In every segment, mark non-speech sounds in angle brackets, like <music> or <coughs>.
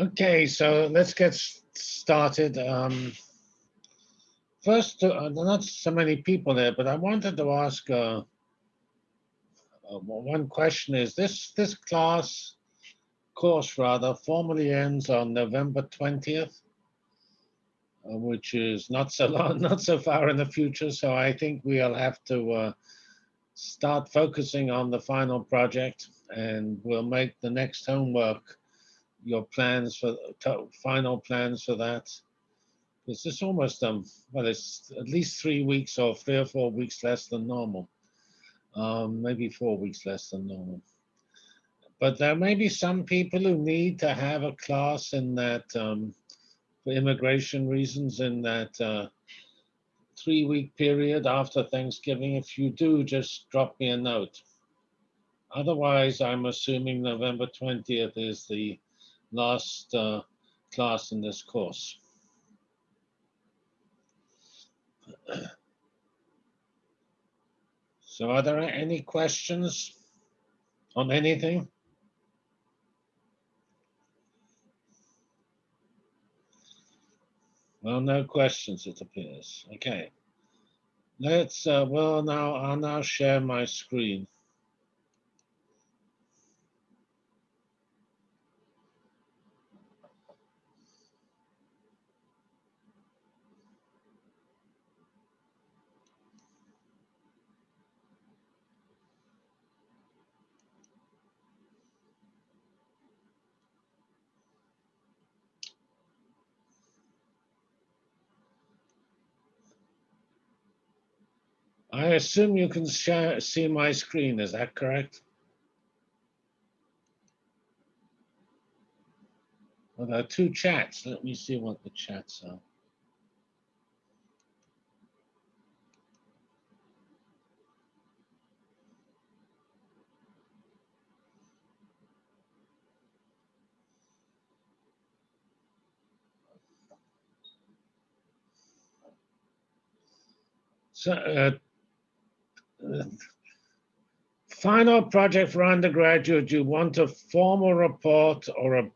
Okay, so let's get started. Um, first, uh, not so many people there, but I wanted to ask uh, uh, one question: Is this this class course rather formally ends on November twentieth, uh, which is not so <laughs> long, not so far in the future. So I think we'll have to uh, start focusing on the final project, and we'll make the next homework your plans for final plans for that? Because it's almost um well, it's at least three weeks or three or four weeks less than normal. Um, maybe four weeks less than normal. But there may be some people who need to have a class in that um, for immigration reasons in that uh, three week period after Thanksgiving. If you do, just drop me a note. Otherwise, I'm assuming November 20th is the last uh, class in this course. <clears throat> So are there any questions on anything? Well, no questions, it appears. Okay. Let's, uh, well, now I'll now share my screen. I assume you can see my screen, is that correct? Well, there are two chats. Let me see what the chats are. So, uh, final project for undergraduate, you want a formal report or a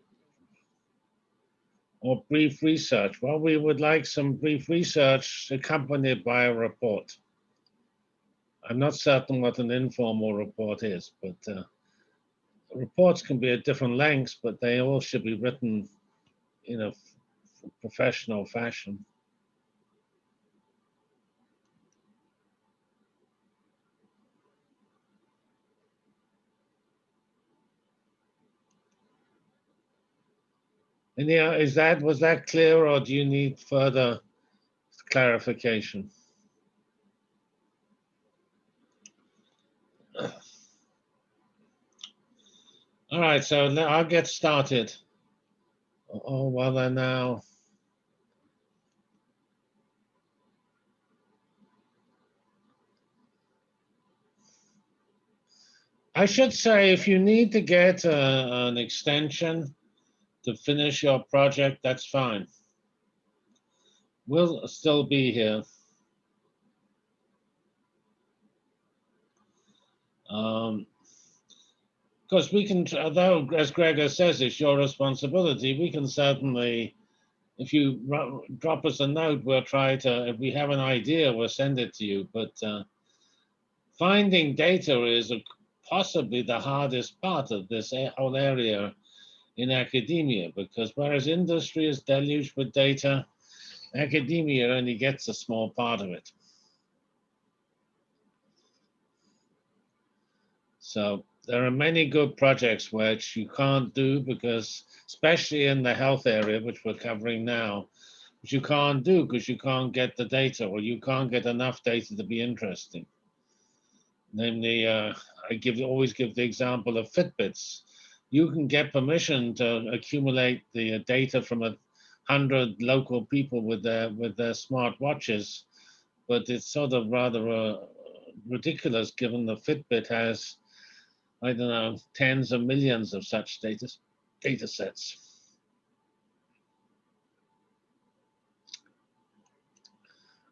or brief research? Well, we would like some brief research accompanied by a report. I'm not certain what an informal report is, but uh, reports can be at different lengths, but they all should be written in a professional fashion. And yeah, is that was that clear, or do you need further clarification? All right, so now I'll get started. Oh, well, then now. I should say, if you need to get uh, an extension, to finish your project, that's fine. We'll still be here. Um, because we can, though, as Gregor says, it's your responsibility, we can certainly, if you drop us a note, we'll try to, if we have an idea, we'll send it to you. But uh, finding data is possibly the hardest part of this whole area in academia because whereas industry is deluged with data, academia only gets a small part of it. So there are many good projects which you can't do because, especially in the health area, which we're covering now, which you can't do because you can't get the data or you can't get enough data to be interesting. Namely, uh, I give always give the example of Fitbits you can get permission to accumulate the data from a hundred local people with their with their smart watches, but it's sort of rather uh, ridiculous given the Fitbit has, I don't know, tens of millions of such data data sets.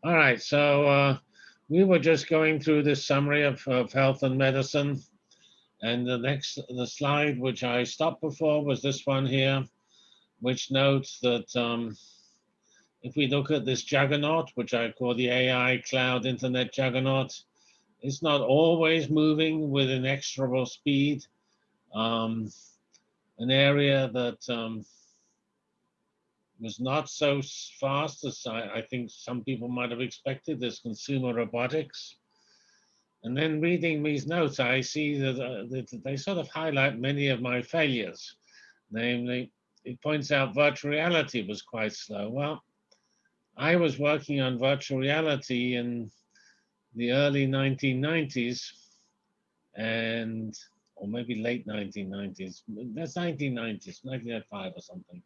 All right, so uh, we were just going through this summary of, of health and medicine. And the next, the slide which I stopped before was this one here. which notes that um, if we look at this juggernaut, which I call the AI cloud internet juggernaut, it's not always moving with inexorable speed. Um, an area that um, was not so fast as I, I, think some people might have expected is consumer robotics. And then reading these notes, I see that, uh, that they sort of highlight many of my failures. Namely, it points out virtual reality was quite slow. Well, I was working on virtual reality in the early 1990s and or maybe late 1990s that's 1990s 1995 or something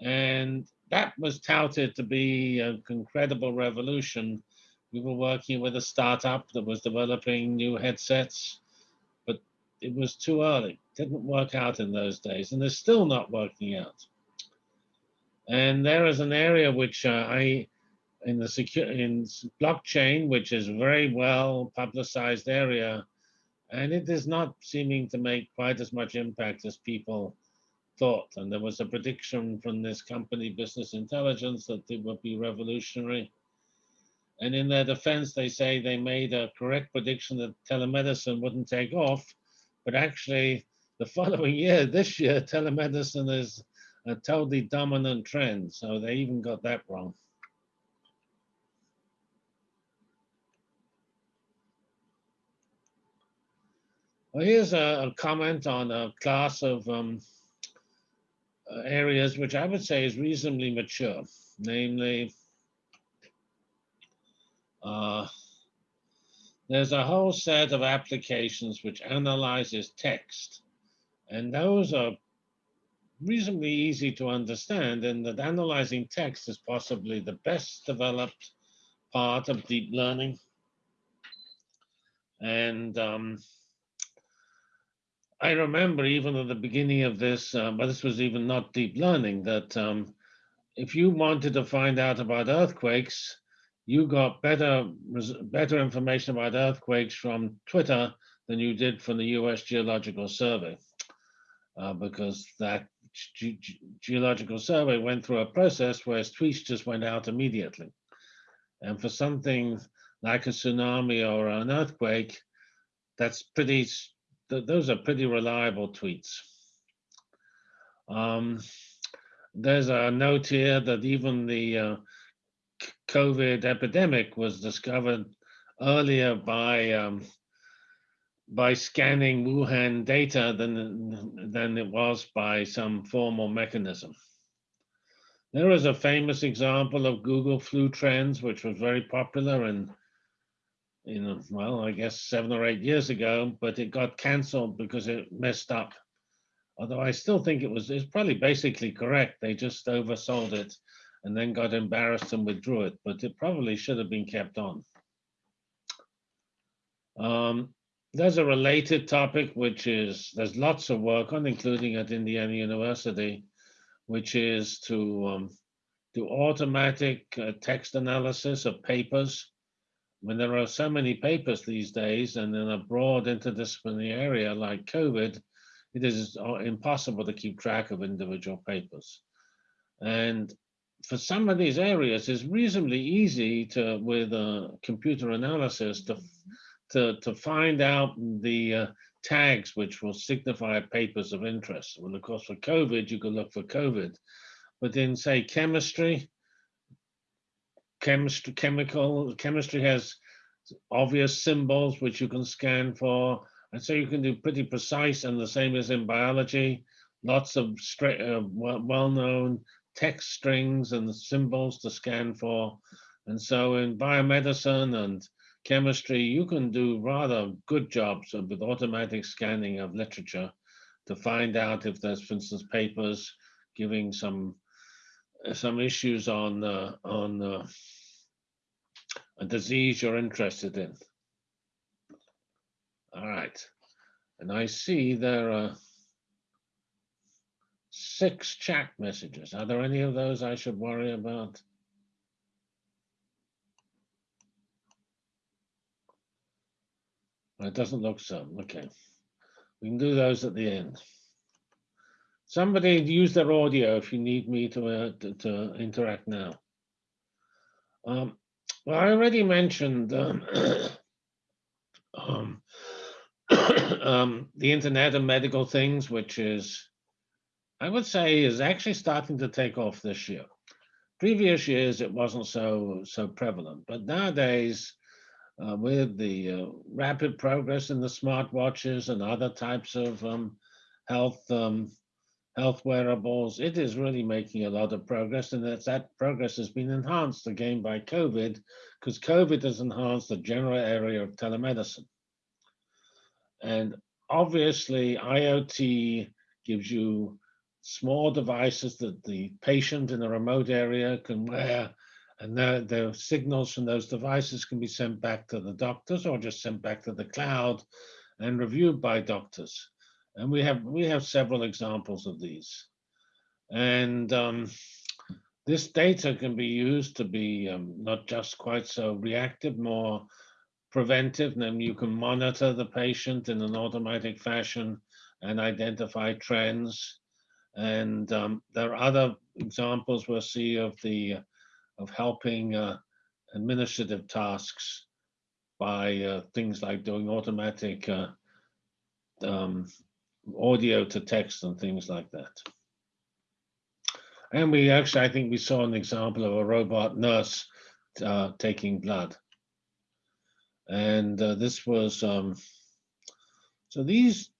and that was touted to be an incredible revolution we were working with a startup that was developing new headsets but it was too early didn't work out in those days and it's still not working out and there is an area which uh, I, in the secure in blockchain, which is very well publicized area, and it is not seeming to make quite as much impact as people thought. And there was a prediction from this company, Business Intelligence, that it would be revolutionary. And in their defense, they say they made a correct prediction that telemedicine wouldn't take off, but actually, the <laughs> following year, this year, telemedicine is a totally dominant trend. So they even got that wrong. Well, here's a, a comment on a class of um, uh, areas which I would say is reasonably mature, namely, uh, there's a whole set of applications which analyzes text, and those are reasonably easy to understand and that analyzing text is possibly the best developed part of deep learning. And um, I remember even at the beginning of this, uh, but this was even not deep learning, that um, if you wanted to find out about earthquakes, you got better, better information about earthquakes from Twitter than you did from the US Geological Survey. Uh, because that Ge Geological Survey went through a process where tweets just went out immediately. And for something like a tsunami or an earthquake, that's pretty, th those are pretty reliable tweets. Um, there's a note here that even the uh, COVID epidemic was discovered earlier by um, by scanning Wuhan data than, than it was by some formal mechanism. There is a famous example of Google flu trends, which was very popular and know, well, I guess seven or eight years ago, but it got canceled because it messed up. Although I still think it was it's probably basically correct. They just oversold it and then got embarrassed and withdrew it, but it probably should have been kept on. Um, there's a related topic, which is there's lots of work on, including at Indiana University, which is to um, do automatic uh, text analysis of papers. When there are so many papers these days, and in a broad interdisciplinary area like COVID, it is uh, impossible to keep track of individual papers. And for some of these areas, it's reasonably easy to, with a computer analysis, to to, to find out the uh, tags which will signify papers of interest. Well, of course, for COVID, you can look for COVID. But in, say, chemistry, chemistry, chemical, chemistry has obvious symbols which you can scan for. And so you can do pretty precise, and the same as in biology, lots of uh, well-known text strings and symbols to scan for. And so in biomedicine and chemistry, you can do rather good jobs with automatic scanning of literature to find out if there's, for instance, papers giving some some issues on uh, on uh, a disease you're interested in. All right, and I see there are six chat messages. Are there any of those I should worry about? It doesn't look so. Okay. We can do those at the end. somebody use their audio if you need me to, uh, to, to interact now. Um, well, I already mentioned um, <coughs> um, <coughs> um, the Internet of Medical Things, which is, I would say, is actually starting to take off this year. Previous years, it wasn't so so prevalent, but nowadays, uh, with the uh, rapid progress in the smartwatches and other types of um, health um, health wearables, it is really making a lot of progress, and that that progress has been enhanced again by COVID, because COVID has enhanced the general area of telemedicine. And obviously, IoT gives you small devices that the patient in a remote area can wear, and the, the signals from those devices can be sent back to the doctors or just sent back to the cloud and reviewed by doctors. And we have we have several examples of these. And um, this data can be used to be um, not just quite so reactive, more preventive. Then you can monitor the patient in an automatic fashion and identify trends. And um, there are other examples we'll see of the of helping uh, administrative tasks by uh, things like doing automatic uh, um, audio to text and things like that. And we actually, I think we saw an example of a robot nurse uh, taking blood. And uh, this was, um, so these,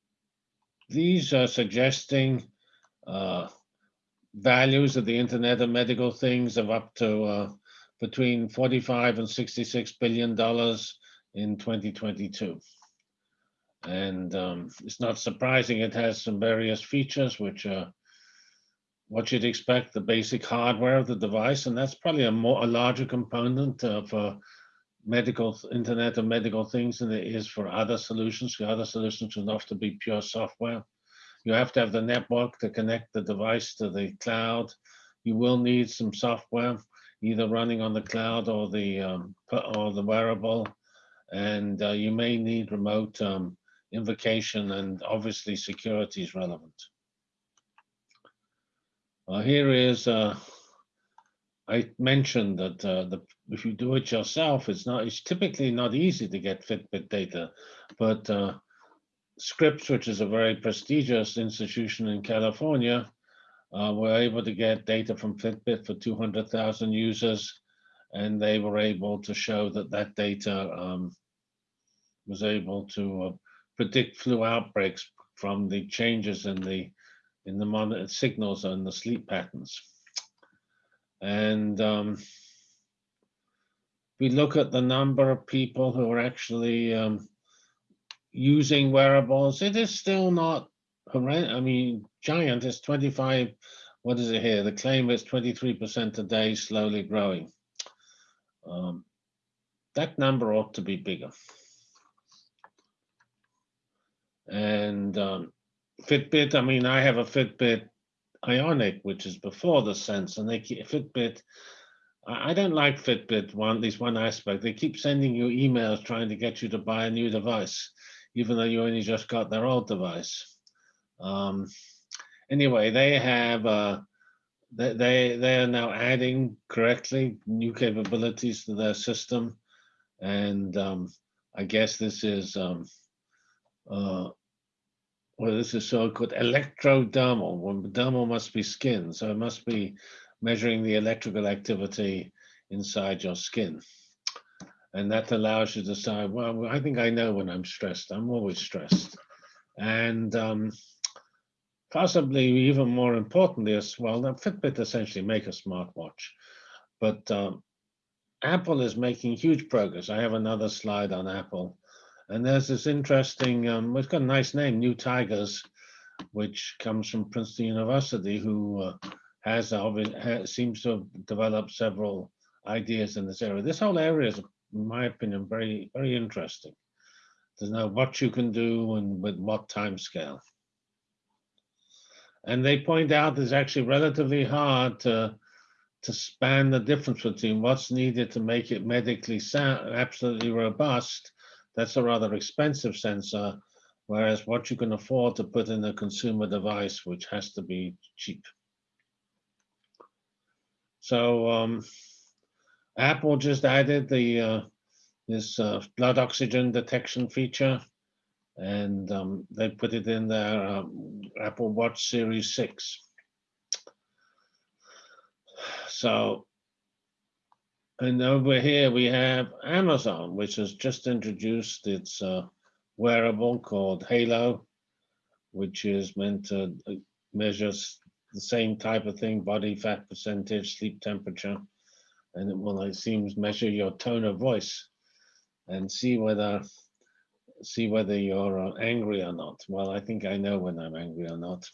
these are suggesting uh, values of the Internet of Medical Things of up to uh, between 45 and 66 billion dollars in 2022. And um, it's not surprising it has some various features which are what you'd expect, the basic hardware of the device, and that's probably a more a larger component uh, for medical Internet of Medical Things than it is for other solutions. The other solutions would to be pure software. You have to have the network to connect the device to the cloud. You will need some software, either running on the cloud or the um, or the wearable, and uh, you may need remote um, invocation, and obviously security is relevant. Uh, here is, uh, I mentioned that uh, the, if you do it yourself, it's not, it's typically not easy to get Fitbit data, but uh, Scripps, which is a very prestigious institution in California, uh, were able to get data from Fitbit for 200,000 users, and they were able to show that that data um, was able to uh, predict flu outbreaks from the changes in the in the monitor signals and the sleep patterns. And um, we look at the number of people who are actually um, using wearables. It is still not horrendous. I mean, giant is 25. What is it here? The claim is 23% a day, slowly growing. Um, that number ought to be bigger. And um, Fitbit, I mean, I have a Fitbit Ionic, which is before the Sense, and they keep Fitbit. I don't like Fitbit. One, at least one aspect, they keep sending you emails trying to get you to buy a new device, even though you only just got their old device. Um, anyway, they have uh, they, they are now adding correctly new capabilities to their system, and um, I guess this is um, uh, well, this is so-called electrodermal. Well, dermal must be skin, so it must be measuring the electrical activity inside your skin. And that allows you to decide, well, I think I know when I'm stressed. I'm always stressed. And um, possibly even more importantly as well, the Fitbit essentially make a smartwatch. But um, Apple is making huge progress. I have another slide on Apple. And there's this interesting, um, it's got a nice name, New Tigers, which comes from Princeton University, who uh, has, has seems to have developed several ideas in this area. This whole area is, in my opinion, very, very interesting to know what you can do and with what time scale. And they point out it's actually relatively hard to to span the difference between what's needed to make it medically sound, absolutely robust that's a rather expensive sensor whereas what you can afford to put in a consumer device, which has to be cheap. So um, Apple just added the uh, this uh, blood oxygen detection feature, and um, they put it in their um, Apple Watch Series 6. So, and over here we have Amazon, which has just introduced its uh, wearable called Halo, which is meant to uh, measure the same type of thing, body fat percentage, sleep temperature, and it will, it seems, measure your tone of voice and see whether see whether you're uh, angry or not. Well, I think I know when I'm angry or not,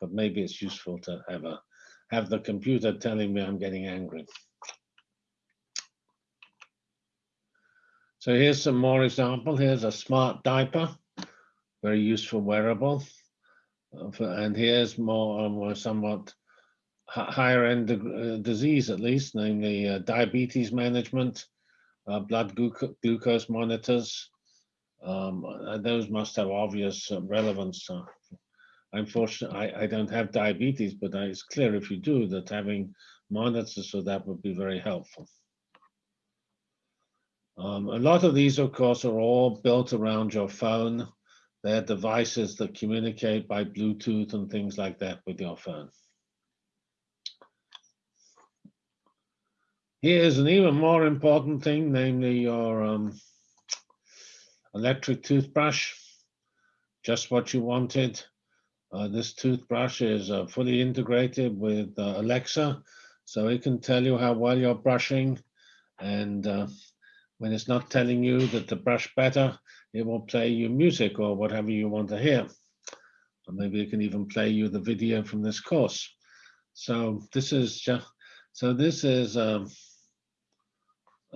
but maybe it's useful to have a have the computer telling me I'm getting angry. So here's some more example. Here's a smart diaper, very useful wearable. Uh, and here's more, more somewhat higher end uh, disease, at least, namely uh, diabetes management, uh, blood gluco glucose monitors. Um, uh, those must have obvious uh, relevance. unfortunately, I, I, don't have diabetes, but it's clear if you do that having monitors for that would be very helpful. Um, a lot of these, of course, are all built around your phone. They're devices that communicate by Bluetooth and things like that with your phone. Here's an even more important thing, namely your um, electric toothbrush. Just what you wanted. Uh, this toothbrush is uh, fully integrated with uh, Alexa, so it can tell you how well you're brushing. And uh, when it's not telling you that to brush better, it will play you music or whatever you want to hear. Or maybe it can even play you the video from this course. So this is just, so this is um,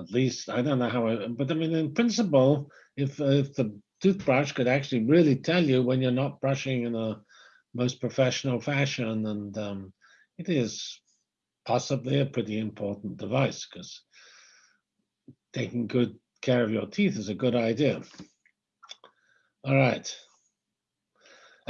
at least, I don't know how, but I mean, in principle, if, if the toothbrush could actually really tell you when you're not brushing in a most professional fashion, and um, it is possibly a pretty important device because taking good care of your teeth is a good idea. All right.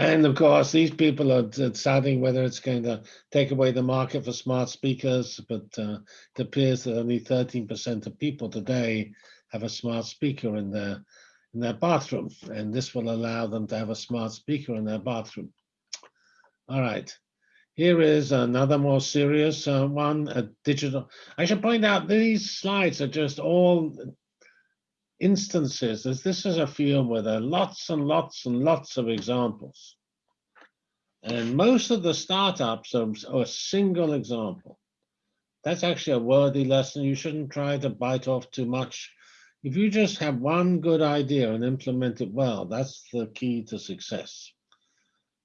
And of course, these people are deciding whether it's going to take away the market for smart speakers, but uh, it appears that only 13% of people today have a smart speaker in their in their bathroom, and this will allow them to have a smart speaker in their bathroom. All right. Here is another more serious uh, one, a digital. I should point out these slides are just all instances, as this is a field where there are lots and lots and lots of examples. And most of the startups are, are a single example. That's actually a worthy lesson. You shouldn't try to bite off too much. If you just have one good idea and implement it well, that's the key to success.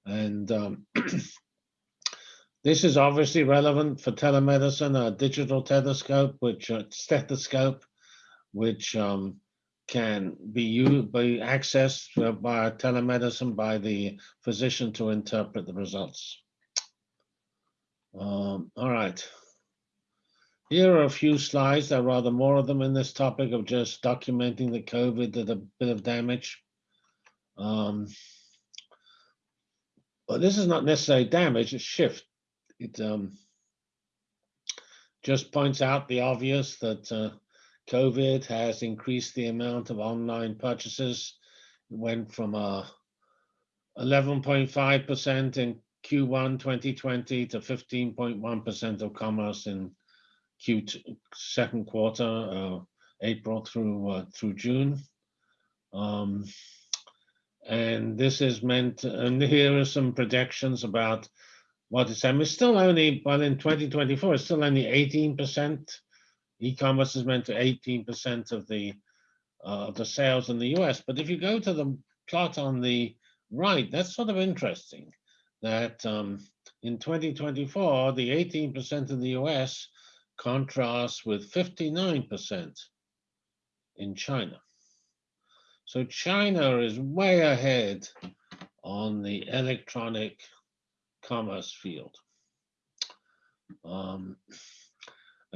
And um, <clears throat> this is obviously relevant for telemedicine, a digital stethoscope, which uh, stethoscope, which um, can be used, be accessed by telemedicine by the physician to interpret the results. Um, all right. Here are a few slides. There are rather more of them in this topic of just documenting the COVID did a bit of damage. Um, but this is not necessarily damage, it's shift. It um, just points out the obvious that uh, COVID has increased the amount of online purchases. It went from 11.5% uh, in Q1 2020 to 15.1% of commerce in Q2 second quarter, uh, April through uh, through June. Um, and this is meant, and here are some projections about what it's, it's still only, well, in 2024, it's still only 18% E-commerce is meant to 18% of the uh, the sales in the US. But if you go to the plot on the right, that's sort of interesting that um, in 2024, the 18% in the US contrasts with 59% in China. So China is way ahead on the electronic commerce field. Um,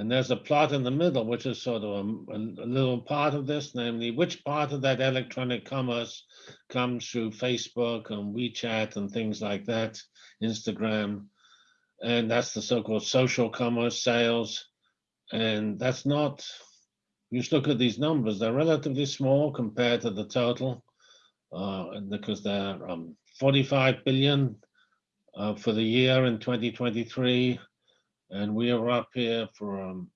And there's a plot in the middle, which is sort of a, a, little part of this, namely which part of that electronic commerce comes through Facebook and WeChat and things like that, Instagram. And that's the so-called social commerce sales. And that's not, you just look at these numbers, they're relatively small compared to the total uh, because they're um, 45 billion uh, for the year in 2023 and we are up here for um,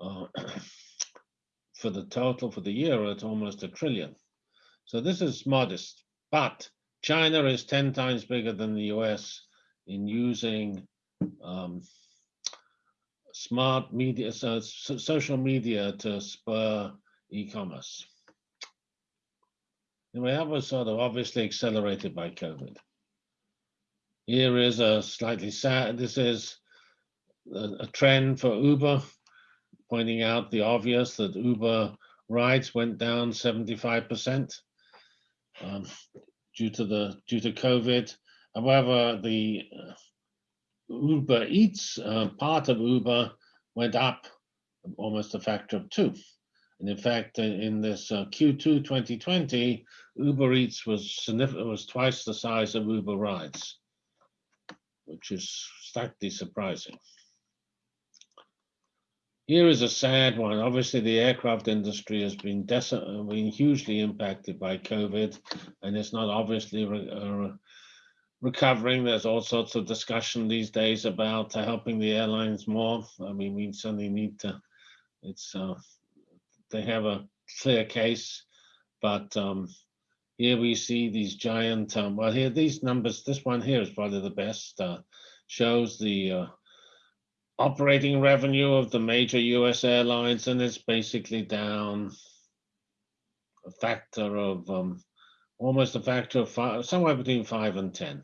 uh, <clears throat> for the total for the year it's almost a trillion. So this is modest but china is 10 times bigger than the us in using um, smart media so social media to spur e-commerce. And we have a sort of obviously accelerated by covid here is a slightly sad, this is a, a trend for Uber, pointing out the obvious that Uber rides went down 75% um, due to the due to COVID. However, the uh, Uber Eats uh, part of Uber went up almost a factor of two. And in fact, in this uh, Q2 2020, Uber Eats was was twice the size of Uber Rides which is slightly surprising. Here is a sad one. Obviously, the aircraft industry has been, been hugely impacted by COVID, and it's not obviously re uh, recovering. There's all sorts of discussion these days about uh, helping the airlines more. I mean, we certainly need to. It's uh, they have a clear case, but um, here we see these giant, um, well here, these numbers, this one here is probably the best, uh, shows the uh, operating revenue of the major US airlines and it's basically down a factor of, um, almost a factor of five, somewhere between five and 10.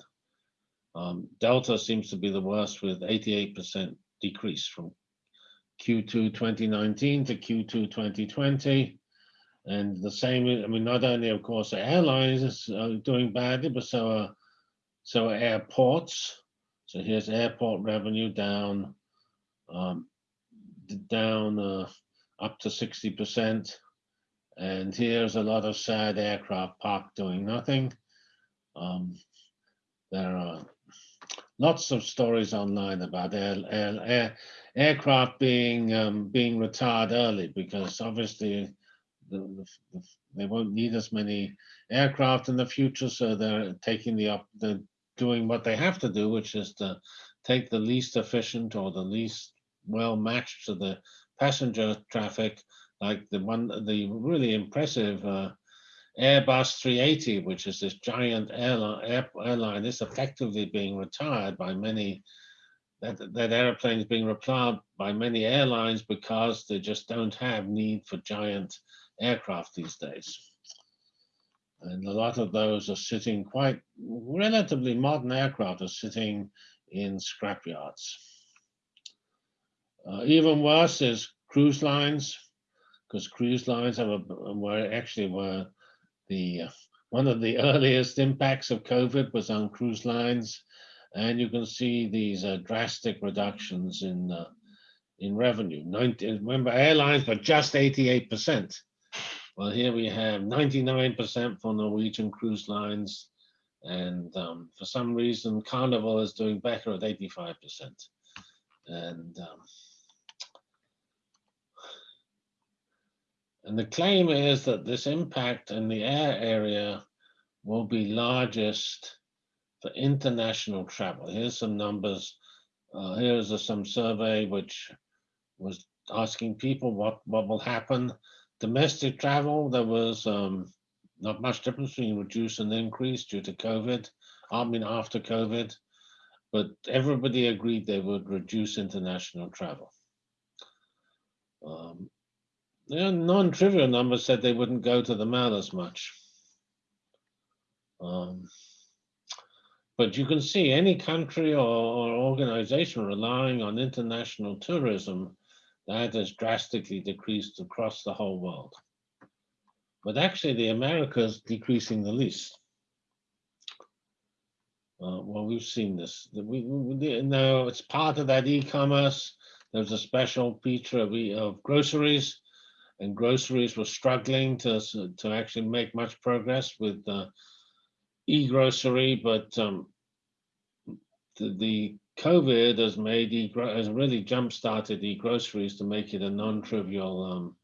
Um, Delta seems to be the worst with 88% decrease from Q2 2019 to Q2 2020. And the same, I mean, not only, of course, airlines are doing badly, but so are, so are airports. So here's airport revenue down, um, down uh, up to 60%. And here's a lot of sad aircraft parked doing nothing. Um, there are lots of stories online about air, air, air aircraft being um, being retired early because obviously the, the, they won't need as many aircraft in the future, so they're taking the up, they're doing what they have to do, which is to take the least efficient or the least well matched to the passenger traffic, like the one, the really impressive uh, Airbus 380, which is this giant airline, air, airline, is effectively being retired by many. That, that airplane is being replaced by many airlines because they just don't have need for giant aircraft these days. And a lot of those are sitting quite relatively modern aircraft are sitting in scrapyards. Uh, even worse is cruise lines, because cruise lines a, were actually were the uh, one of the <laughs> earliest impacts of COVID was on cruise lines, and you can see these uh, drastic reductions in uh, in revenue. 90, remember, airlines were just 88 percent well, here we have 99% for Norwegian cruise lines. And um, for some reason, Carnival is doing better at 85%. And, um, and the claim is that this impact in the air area will be largest for international travel. Here's some numbers. Uh, here's a, some survey which was asking people what, what will happen Domestic travel, there was um, not much difference between reduce and increase due to COVID. I mean, after COVID, but everybody agreed they would reduce international travel. Um, non-trivial numbers said they wouldn't go to the mall as much. Um, but you can see any country or, or organization relying on international tourism that has drastically decreased across the whole world. But actually the Americas decreasing the least. Uh, well, we've seen this. We, we, we, no, it's part of that e-commerce. There's a special feature of, of groceries, and groceries were struggling to to actually make much progress with uh, e-grocery, but um, the, the COVID has made e has really jump started e-groceries to make it a non-trivial um,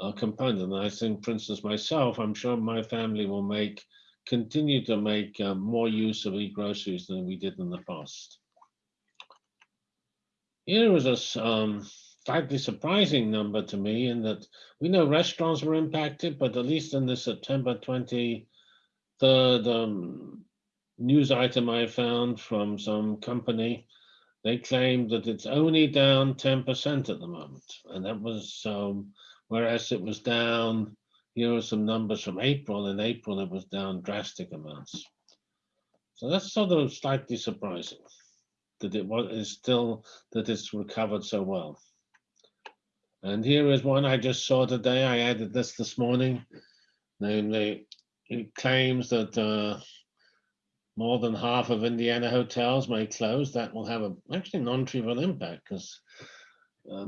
uh, component. And I think, for instance, myself, I'm sure my family will make continue to make uh, more use of e-groceries than we did in the past. Here was a um, slightly surprising number to me in that we know restaurants were impacted, but at least in the September 23rd um, news item I found from some company, they claim that it's only down 10% at the moment. And that was, um, whereas it was down, here are some numbers from April. In April, it was down drastic amounts. So that's sort of slightly surprising that it was is still that it's recovered so well. And here is one I just saw today. I added this this morning. Namely, it claims that uh, more than half of Indiana hotels may close. That will have a actually non-trivial impact because uh,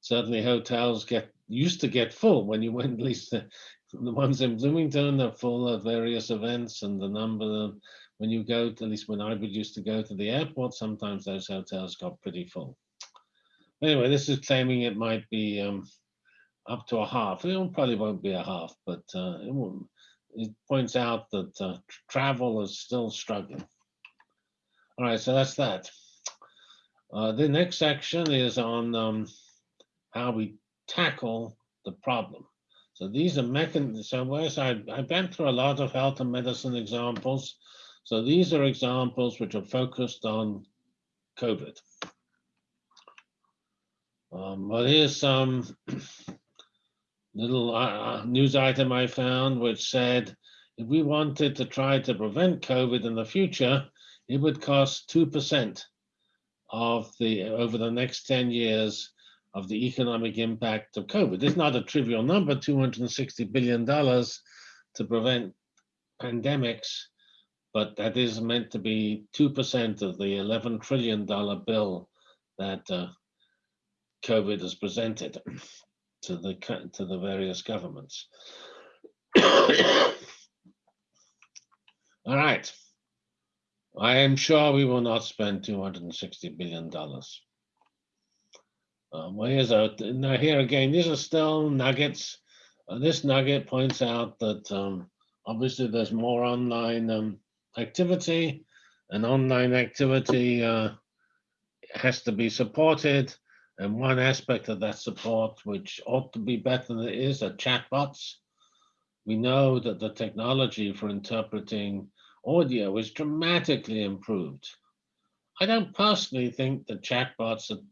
certainly hotels get used to get full when you <laughs> went at least the, the ones in Bloomington are full of various events and the number when you go to, at least when I would used to go to the airport, sometimes those hotels got pretty full. Anyway, this is claiming it might be um, up to a half. It probably won't be a half, but uh, it, will, it points out that uh, travel is still struggling. All right, so that's that. Uh, the next section is on um, how we tackle the problem. So these are mechanisms. So I, I've been through a lot of health and medicine examples. So these are examples which are focused on COVID. Um, well, here's some <clears throat> little uh, news item I found which said if we wanted to try to prevent COVID in the future, it would cost 2% of the over the next 10 years of the economic impact of COVID. It's not a trivial number, $260 billion to prevent pandemics, but that is meant to be 2% of the $11 trillion bill that uh, COVID has presented to the to the various governments. <coughs> All right. I am sure we will not spend $260 billion. Um, well, here's a, now here again, these are still nuggets. Uh, this nugget points out that um, obviously there's more online um, activity and online activity uh, has to be supported. And one aspect of that support, which ought to be better than it is, are chatbots. We know that the technology for interpreting audio is dramatically improved. I don't personally think that chatbots have,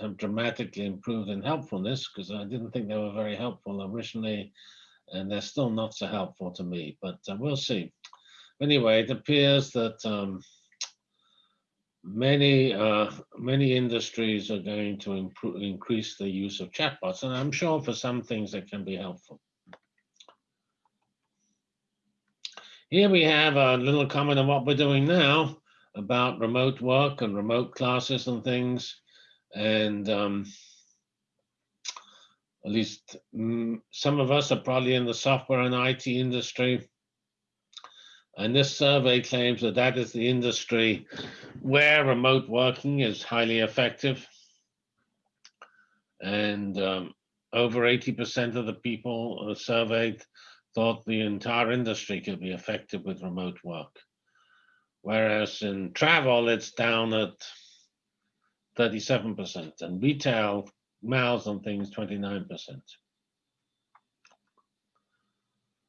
have dramatically improved in helpfulness because I didn't think they were very helpful originally, and they're still not so helpful to me, but uh, we'll see. Anyway, it appears that um, many uh, many industries are going to improve, increase the use of chatbots, and I'm sure for some things that can be helpful. Here we have a little comment on what we're doing now about remote work and remote classes and things. And um, at least mm, some of us are probably in the software and IT industry. And this survey claims that that is the industry where remote working is highly effective. And um, over 80% of the people surveyed thought the entire industry could be affected with remote work. Whereas in travel, it's down at 37%, and retail, miles and things, 29%.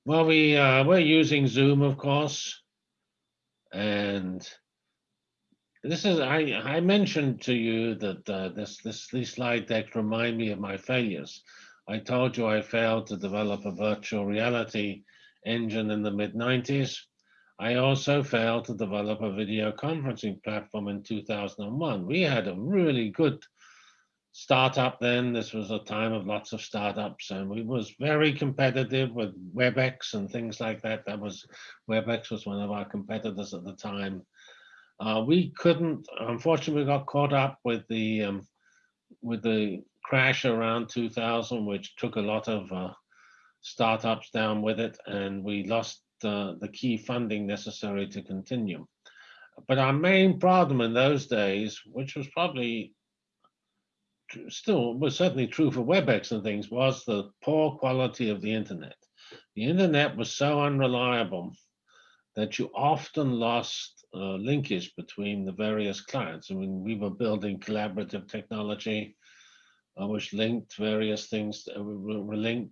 Well, we, uh, we're using Zoom, of course, and this is, I, I mentioned to you that uh, this, this, these slide decks remind me of my failures. I told you I failed to develop a virtual reality engine in the mid 90s. I also failed to develop a video conferencing platform in 2001. We had a really good startup then. This was a time of lots of startups and we was very competitive with WebEx and things like that. That was, WebEx was one of our competitors at the time. Uh, we couldn't, unfortunately, we got caught up with the um, with the crash around 2000, which took a lot of uh, startups down with it, and we lost uh, the key funding necessary to continue. But our main problem in those days, which was probably still was certainly true for WebEx and things, was the poor quality of the internet. The internet was so unreliable that you often lost uh, linkage between the various clients. I mean, we were building collaborative technology, uh, which linked various things, uh, we linked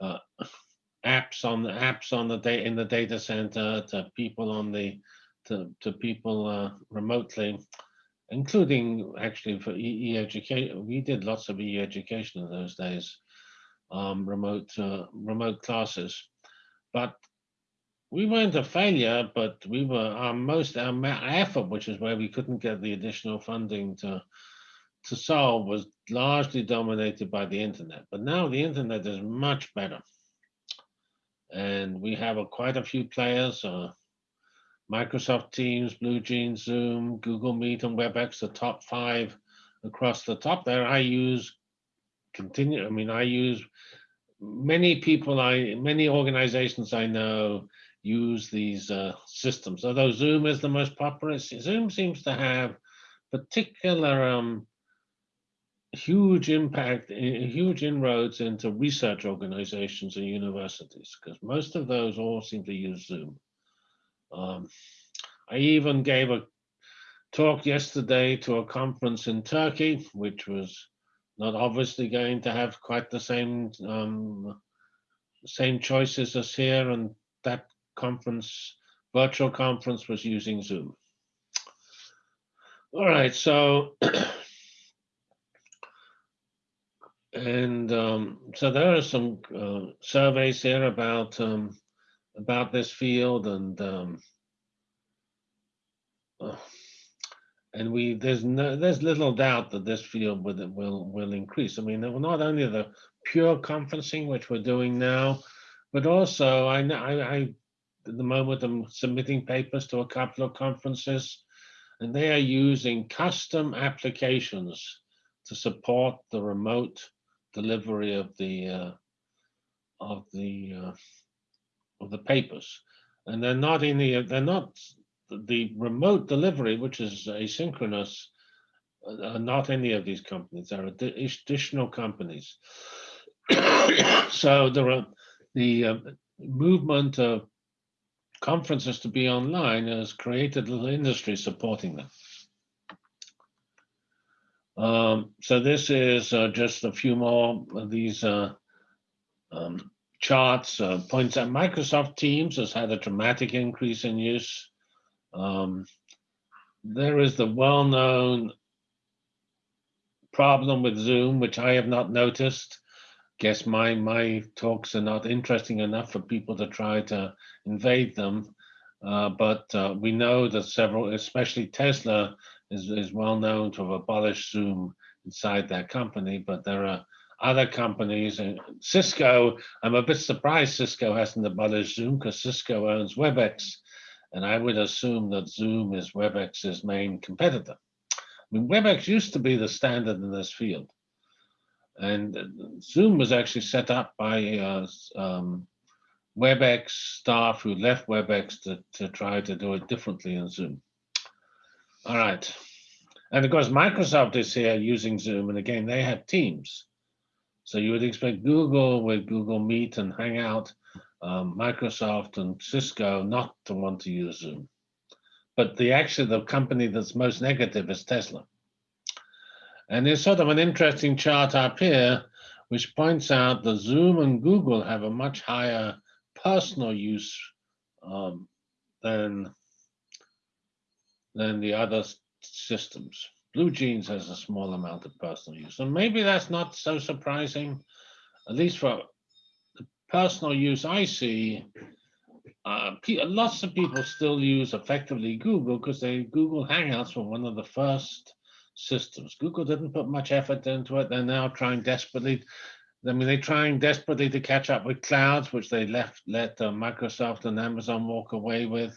uh, apps on the apps on the day in the data center to people on the to, to people uh, remotely, including actually for e-education. We did lots of e-education in those days, um, remote uh, remote classes, but we weren't a failure, but we were our most our effort, which is where we couldn't get the additional funding to to solve, was largely dominated by the internet. But now the internet is much better, and we have a, quite a few players. Uh, Microsoft Teams, BlueJeans, Zoom, Google Meet, and WebEx, the top five across the top there. I use continue. I mean, I use many people. I many organizations I know use these uh, systems. Although Zoom is the most popular, Zoom seems to have particular um, huge impact, huge inroads into research organizations and universities, because most of those all seem to use Zoom. Um, I even gave a talk yesterday to a conference in Turkey, which was not obviously going to have quite the same um, same choices as here, and that conference, virtual conference was using Zoom. All right, so, <coughs> and um, so there are some uh, surveys here about um, about this field and um, and we there's no there's little doubt that this field will will will increase. I mean, not only the pure conferencing which we're doing now, but also I I, I at the moment I'm submitting papers to a couple of conferences, and they are using custom applications to support the remote delivery of the uh, of the uh, of the papers, and they're not in the they're not the remote delivery, which is asynchronous, uh, are not any of these companies. Are additional companies. <coughs> so there are the uh, movement of conferences to be online has created little industry supporting them. Um, so this is uh, just a few more of these uh, um, charts. Uh, points out Microsoft Teams has had a dramatic increase in use. Um, there is the well-known problem with Zoom, which I have not noticed, guess my my talks are not interesting enough for people to try to invade them. Uh, but uh, we know that several, especially Tesla, is, is well known to have abolished Zoom inside their company, but there are other companies and Cisco, I'm a bit surprised Cisco hasn't abolished Zoom because Cisco owns WebEx. And I would assume that Zoom is WebEx's main competitor. I mean, WebEx used to be the standard in this field. And Zoom was actually set up by uh, um, WebEx staff who left WebEx to, to try to do it differently in Zoom. All right. And of course, Microsoft is here using Zoom. And again, they have Teams. So you would expect Google with Google Meet and Hangout, um, Microsoft and Cisco not to want to use Zoom. But the actually the company that's most negative is Tesla. And there's sort of an interesting chart up here, which points out that Zoom and Google have a much higher personal use um, than, than the other systems. BlueJeans has a small amount of personal use. And maybe that's not so surprising, at least for the personal use I see, uh, lots of people still use effectively Google because they Google Hangouts were one of the first systems. Google didn't put much effort into it. They're now trying desperately. I mean, they're trying desperately to catch up with clouds, which they left let uh, Microsoft and Amazon walk away with.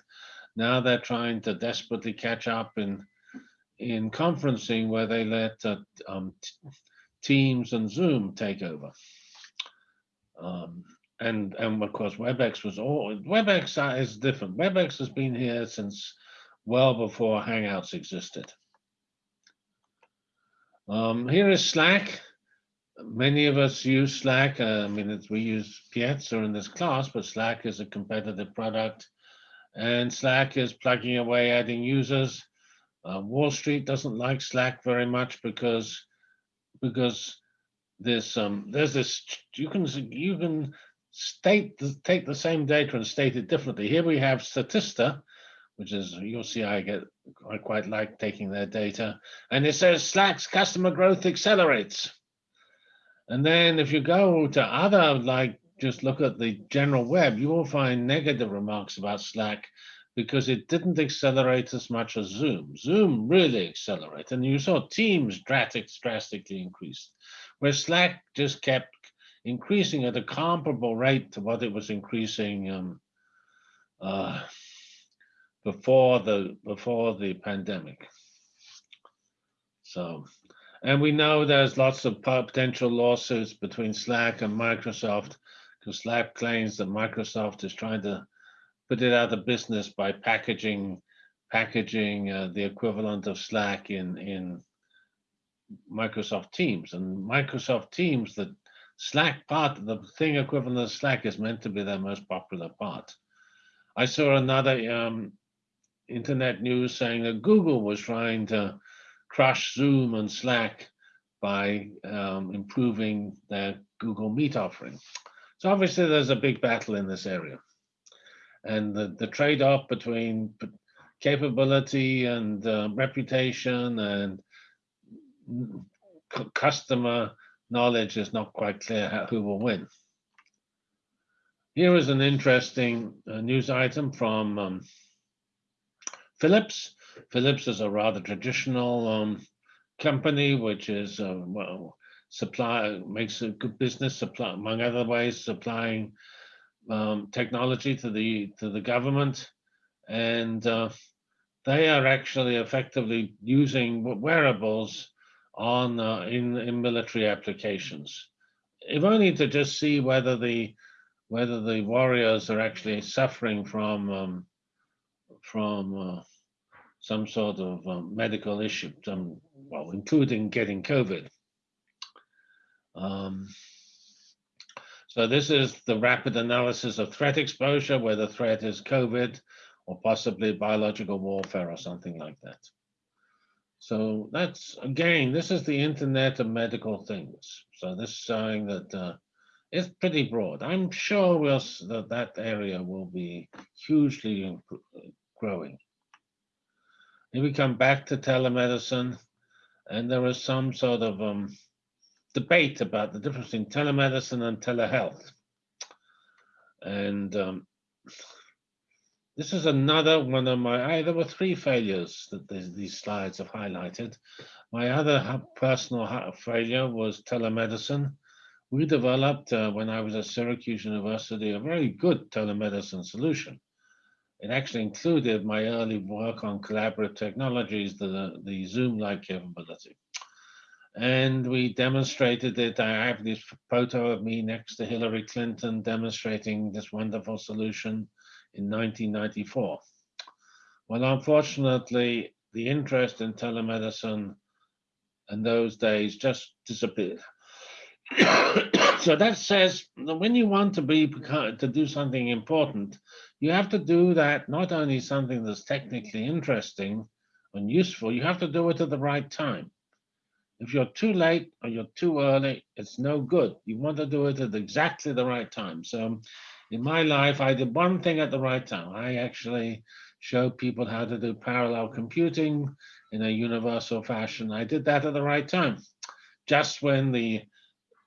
Now they're trying to desperately catch up in in conferencing where they let uh, um, Teams and Zoom take over. Um, and and of course WebEx was all WebEx is different. WebEx has been here since well before Hangouts existed. Um, here is Slack. Many of us use Slack. Uh, I mean, we use Piazza in this class, but Slack is a competitive product. And Slack is plugging away, adding users. Uh, Wall Street doesn't like Slack very much because because there's um there's this you can you can state the, take the same data and state it differently. Here we have Statista, which is you'll see I get I quite like taking their data, and it says Slack's customer growth accelerates. And then if you go to other like just look at the general web, you will find negative remarks about Slack because it didn't accelerate as much as Zoom. Zoom really accelerated, and you saw Teams drastically increased, where Slack just kept increasing at a comparable rate to what it was increasing um, uh, before the before the pandemic. So, and we know there's lots of potential lawsuits between Slack and Microsoft because Slack claims that Microsoft is trying to put it out of business by packaging packaging uh, the equivalent of Slack in in Microsoft Teams and Microsoft Teams that Slack part, the thing equivalent of Slack is meant to be their most popular part. I saw another um, internet news saying that Google was trying to crush Zoom and Slack by um, improving their Google Meet offering. So obviously there's a big battle in this area. And the, the trade-off between capability and uh, reputation and customer knowledge is not quite clear how, who will win. Here is an interesting uh, news item from um, Philips. Philips is a rather traditional um, company, which is uh, well, supply makes a good business supply, among other ways, supplying um, technology to the to the government, and uh, they are actually effectively using wearables on uh, in in military applications, if only to just see whether the whether the warriors are actually suffering from um, from uh, some sort of um, medical issue, some well, including getting COVID. Um, so this is the rapid analysis of threat exposure, where the threat is COVID or possibly biological warfare or something like that. So that's, again, this is the internet of medical things. So this is showing that uh, it's pretty broad. I'm sure we'll, that that area will be hugely growing. Here we come back to telemedicine, and there is some sort of um, debate about the difference in telemedicine and telehealth. And um, this is another one of my, I, there were three failures that these, these slides have highlighted. My other personal failure was telemedicine. We developed, uh, when I was at Syracuse University, a very good telemedicine solution. It actually included my early work on collaborative technologies, the, the Zoom-like capability. And we demonstrated it. I have this photo of me next to Hillary Clinton demonstrating this wonderful solution in 1994. Well, unfortunately, the interest in telemedicine in those days just disappeared. <coughs> so that says that when you want to be to do something important, you have to do that not only something that's technically interesting and useful, you have to do it at the right time. If you're too late or you're too early, it's no good. You want to do it at exactly the right time. So in my life, I did one thing at the right time. I actually showed people how to do parallel computing in a universal fashion. I did that at the right time. Just when the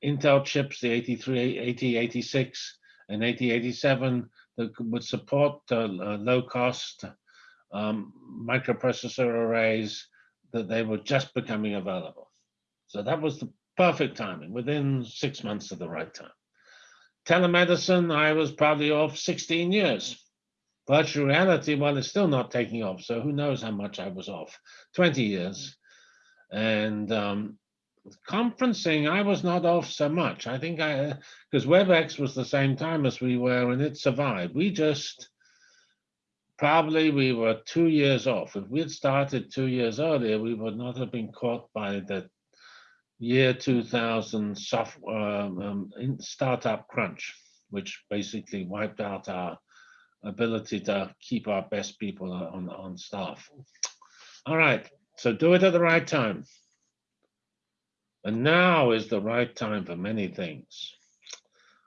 Intel chips, the 83, 8086 and 8087 that would support uh, low cost um, microprocessor arrays, that they were just becoming available. So that was the perfect timing, within six months of the right time telemedicine, I was probably off 16 years. virtual reality, well, it's still not taking off. So who knows how much I was off? 20 years. And um, conferencing, I was not off so much. I think I, because WebEx was the same time as we were and it survived. We just, probably we were two years off. If we had started two years earlier, we would not have been caught by the year 2000 soft, um, um, startup crunch, which basically wiped out our ability to keep our best people on, on staff. All right, so do it at the right time. And now is the right time for many things.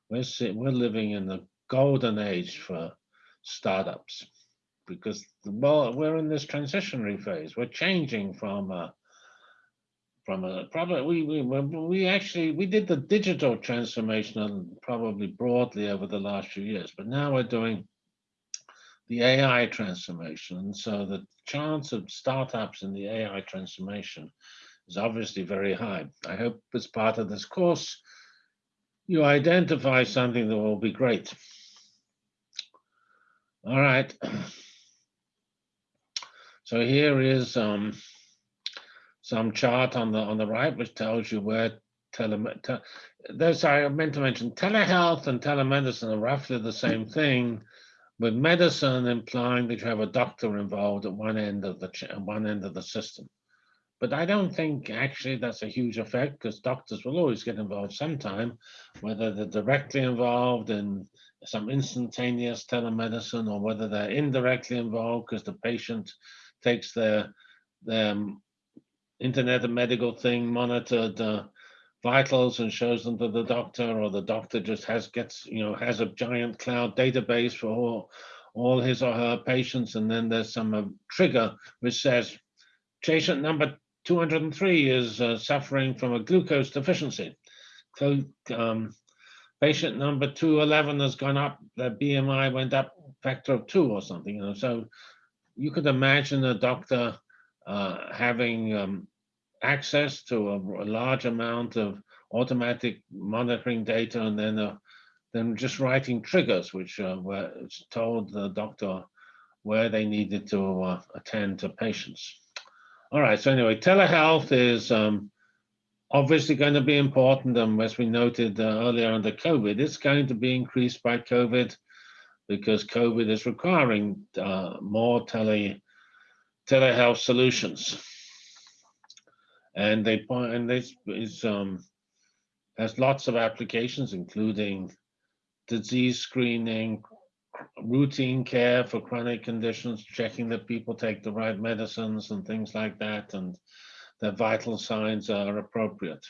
We're, we're living in the golden age for startups because well, we're in this transitionary phase. We're changing from a, from a probably we, we we actually we did the digital transformation probably broadly over the last few years, but now we're doing the AI transformation. And so the chance of startups in the AI transformation is obviously very high. I hope as part of this course, you identify something that will be great. All right. <clears throat> So here is um, some chart on the on the right, which tells you where tele, te, sorry, I meant to mention telehealth and telemedicine are roughly the same thing, with medicine implying that you have a doctor involved at one end of the one end of the system. But I don't think actually that's a huge effect because doctors will always get involved sometime, whether they're directly involved in some instantaneous telemedicine or whether they're indirectly involved because the patient takes their, their internet and medical thing monitored vitals and shows them to the doctor or the doctor just has gets you know has a giant cloud database for all, all his or her patients and then there's some uh, trigger which says patient number 203 is uh, suffering from a glucose deficiency. So, um, patient number 211 has gone up, their BMI went up factor of two or something. You know, so you could imagine a doctor uh, having um, access to a, a, large amount of automatic monitoring data and then uh, then just writing triggers which uh, were told the doctor where they needed to uh, attend to patients. All right, so anyway, telehealth is um, obviously going to be important. And as we noted uh, earlier under COVID, it's going to be increased by COVID because COVID is requiring uh, more tele telehealth solutions. And they and this is um, has lots of applications, including disease screening, routine care for chronic conditions, checking that people take the right medicines and things like that, and that vital signs are appropriate.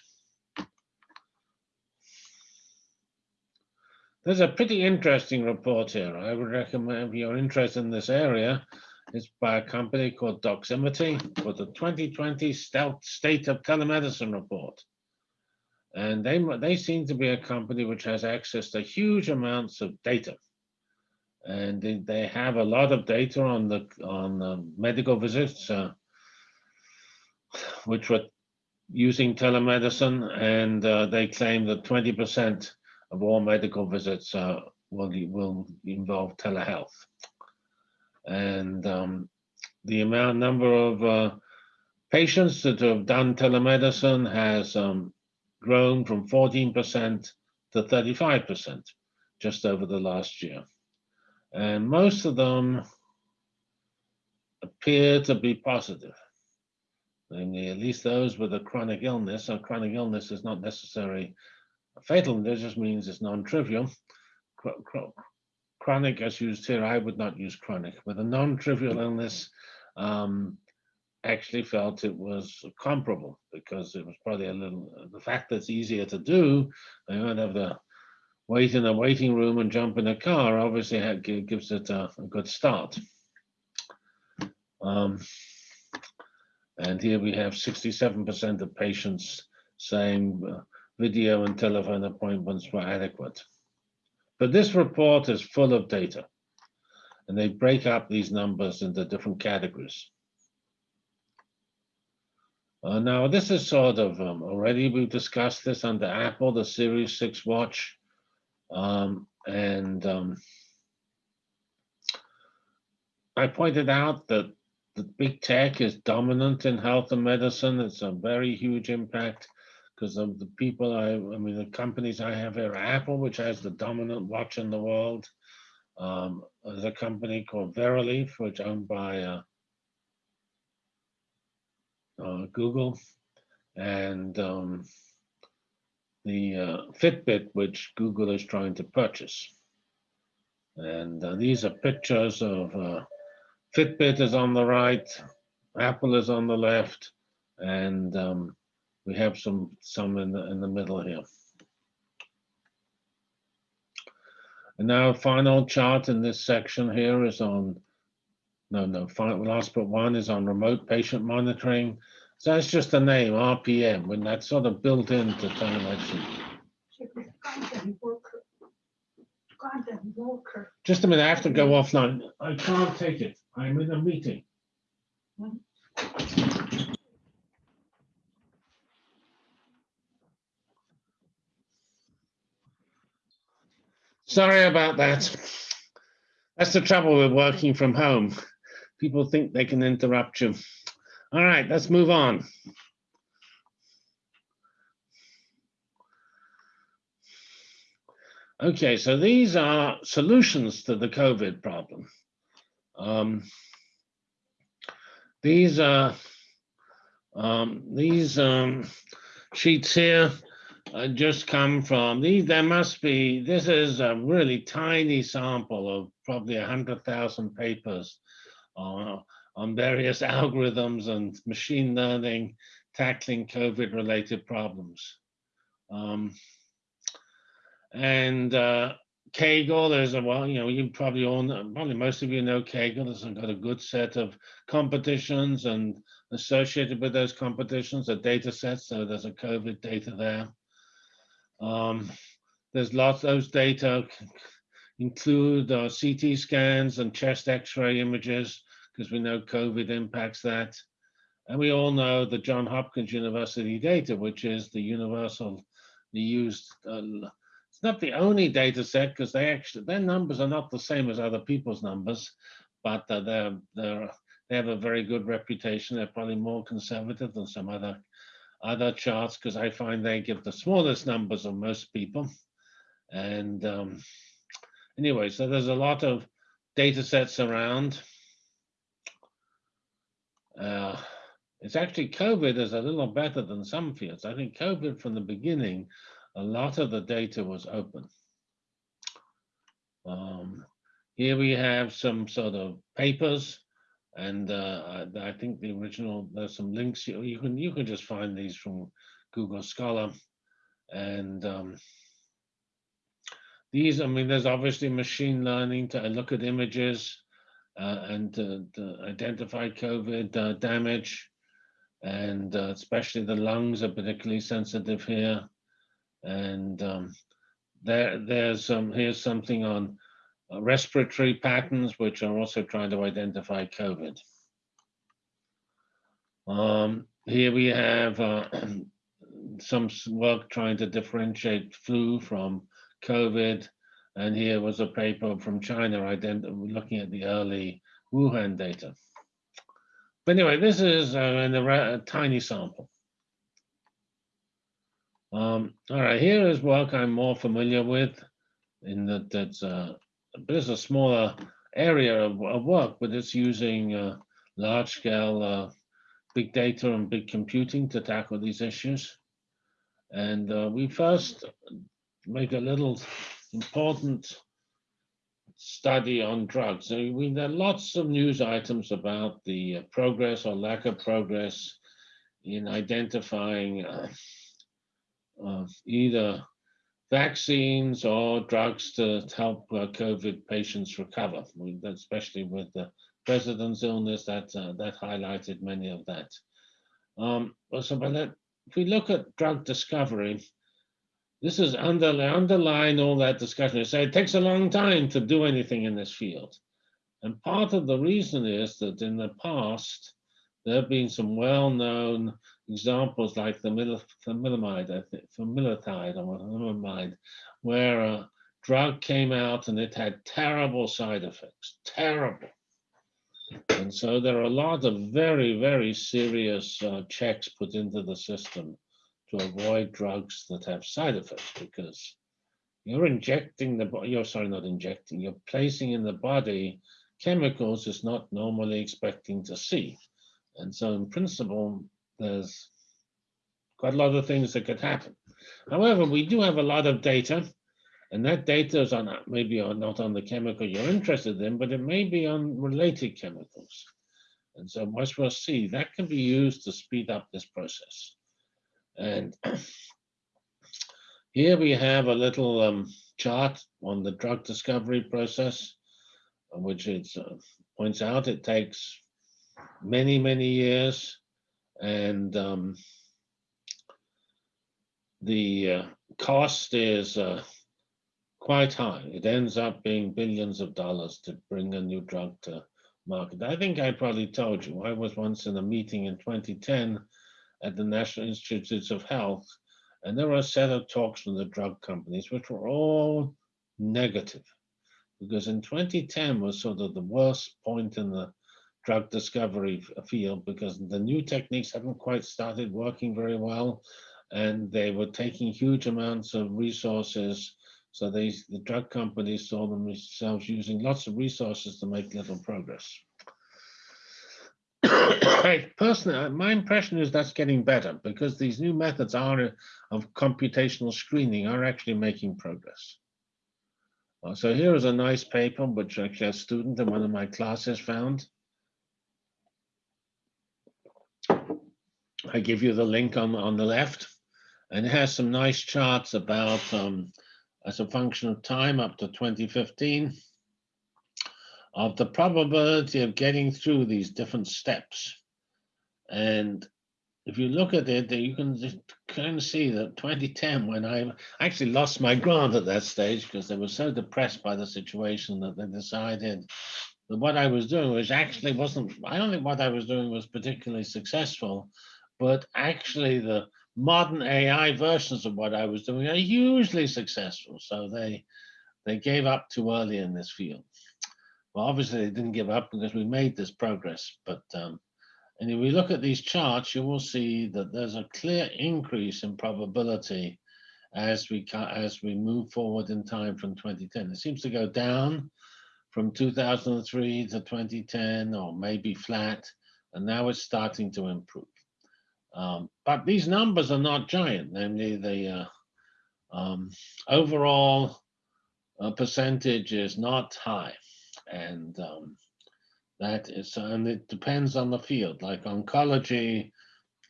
There's a pretty interesting report here. I would recommend if you're interested in this area, it's by a company called Doximity for the 2020 State of Telemedicine report. And they, they seem to be a company which has access to huge amounts of data. And they, they have a lot of data on the on the medical visits, uh, which were using telemedicine, and uh, they claim that 20% of all medical visits uh, will will involve telehealth, and um, the amount number of uh, patients that have done telemedicine has um, grown from 14% to 35% just over the last year. And most of them appear to be positive. Namely, at least those with a chronic illness. A chronic illness is not necessarily fatal, it just means it's non-trivial. Chronic, as used here, I would not use chronic. With a non-trivial illness, um, actually felt it was comparable because it was probably a little, the fact that it's easier to do, they don't have the wait in a waiting room and jump in a car obviously gives it a, a good start. Um, and here we have 67% of patients saying uh, video and telephone appointments were adequate. But this report is full of data and they break up these numbers into different categories. Uh, now, this is sort of um, already we've discussed this under Apple, the Series 6 watch um, and um, I pointed out that the big tech is dominant in health and medicine. It's a very huge impact because of the people I, I mean, the companies I have here, Apple, which has the dominant watch in the world. Um, company called Verily, which owned by uh, uh, Google, and um, the uh, Fitbit, which Google is trying to purchase. And uh, these are pictures of uh, Fitbit is on the right, Apple is on the left, and um, we have some some in the in the middle here. And now final chart in this section here is on, no, no, final, last but one is on remote patient monitoring. So that's just the name, RPM, when that's sort of built into telemedicine. Just a minute, I have to go offline. I can't take it. I'm in a meeting. Sorry about that. That's the trouble with working from home. People think they can interrupt you. All right, let's move on. Okay, so these are solutions to the COVID problem. Um, these are um, these um, sheets here uh, just come from these. There must be. This is a really tiny sample of probably a hundred thousand papers uh, on various <laughs> algorithms and machine learning tackling COVID-related problems. Um, and uh, Kaggle, there's a well, you know, you probably all know, probably most of you know Kaggle. It's got a good set of competitions and associated with those competitions are data sets. So there's a COVID data there. Um, there's lots of those data include uh, CT scans and chest x-ray images because we know COVID impacts that. And we all know the John Hopkins University data, which is the universal, the used uh, it's not the only data set because they actually their numbers are not the same as other people's numbers, but uh, they're they're they have a very good reputation. They're probably more conservative than some other other charts because I find they give the smallest numbers of most people. And um, anyway, so there's a lot of data sets around. Uh, it's actually COVID is a little better than some fields. I think COVID from the beginning a lot of the data was open. Um, here we have some sort of papers, and uh, I, think the original, there's some links, you, you, can you can just find these from Google Scholar. And um, these, I mean, there's obviously machine learning to look at images uh, and to, to, identify COVID uh, damage. And uh, especially the lungs are particularly sensitive here. And um, there, there's um, here's something on respiratory patterns, which are also trying to identify COVID. Um, here we have uh, <clears throat> some work trying to differentiate flu from COVID. And here was a paper from China looking at the early Wuhan data. But anyway, this is uh, a tiny sample. Um, all right, here is work I'm more familiar with in that that's uh, there's a smaller area of, of, work, but it's using uh, large scale uh, big data and big computing to tackle these issues. And uh, we first make a little important study on drugs. So we, there are lots of news items about the progress or lack of progress in identifying uh, of either vaccines or drugs to help uh, COVID patients recover, especially with the president's illness that uh, that highlighted many of that. Um, so, that, if we look at drug discovery, this is under, underlying all that discussion. You say it takes a long time to do anything in this field. And part of the reason is that in the past, there have been some well-known examples like the thalidomide, I think, familitide or thalidomide, where a drug came out and it had terrible side effects, terrible. And so there are a lot of very, very serious uh, checks put into the system to avoid drugs that have side effects because you're injecting the body. you're sorry not injecting you're placing in the body chemicals it's not normally expecting to see and so in principle there's quite a lot of things that could happen. However we do have a lot of data and that data is on maybe on, not on the chemical you're interested in but it may be on related chemicals. And so as we'll see. That can be used to speed up this process. And <clears throat> here we have a little um, chart on the drug discovery process, which it uh, points out it takes many, many years. And um, the uh, cost is uh, quite high. It ends up being billions of dollars to bring a new drug to market. I think I probably told you, I was once in a meeting in 2010 at the National Institutes of Health and there were a set of talks from the drug companies, which were all negative, because in 2010 was sort of the worst point in the drug discovery field because the new techniques haven't quite started working very well, and they were taking huge amounts of resources. So they, the drug companies saw themselves using lots of resources to make little progress. <coughs> personally, uh, my impression is that's getting better because these new methods are of computational screening are actually making progress. Uh, so here is a nice paper which actually a student in one of my classes found. I give you the link on, on the left, and it has some nice charts about um, as a function of time up to 2015 of the probability of getting through these different steps. And if you look at it, you can kind of see that 2010, when I actually lost my grant at that stage because they were so depressed by the situation that they decided that what I was doing was actually wasn't, I don't think what I was doing was particularly successful, but actually the modern AI versions of what I was doing are hugely successful. So they, they gave up too early in this field. Well, obviously they didn't give up because we made this progress. But um, and if we look at these charts, you will see that there's a clear increase in probability as we as we move forward in time from 2010. It seems to go down from 2003 to 2010, or maybe flat, and now it's starting to improve. Um, but these numbers are not giant, namely the uh, um, overall uh, percentage is not high. And um, that is and it depends on the field. Like oncology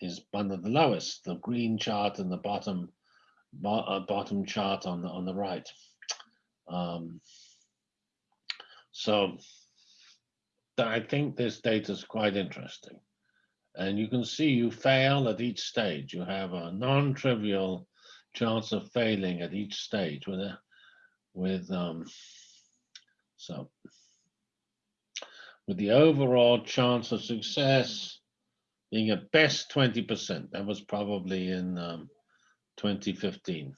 is one of the lowest the green chart in the bottom bo uh, bottom chart on the on the right. Um, so I think this data is quite interesting and you can see you fail at each stage you have a non-trivial chance of failing at each stage with a with um so with the overall chance of success being at best 20%. That was probably in um, 2015.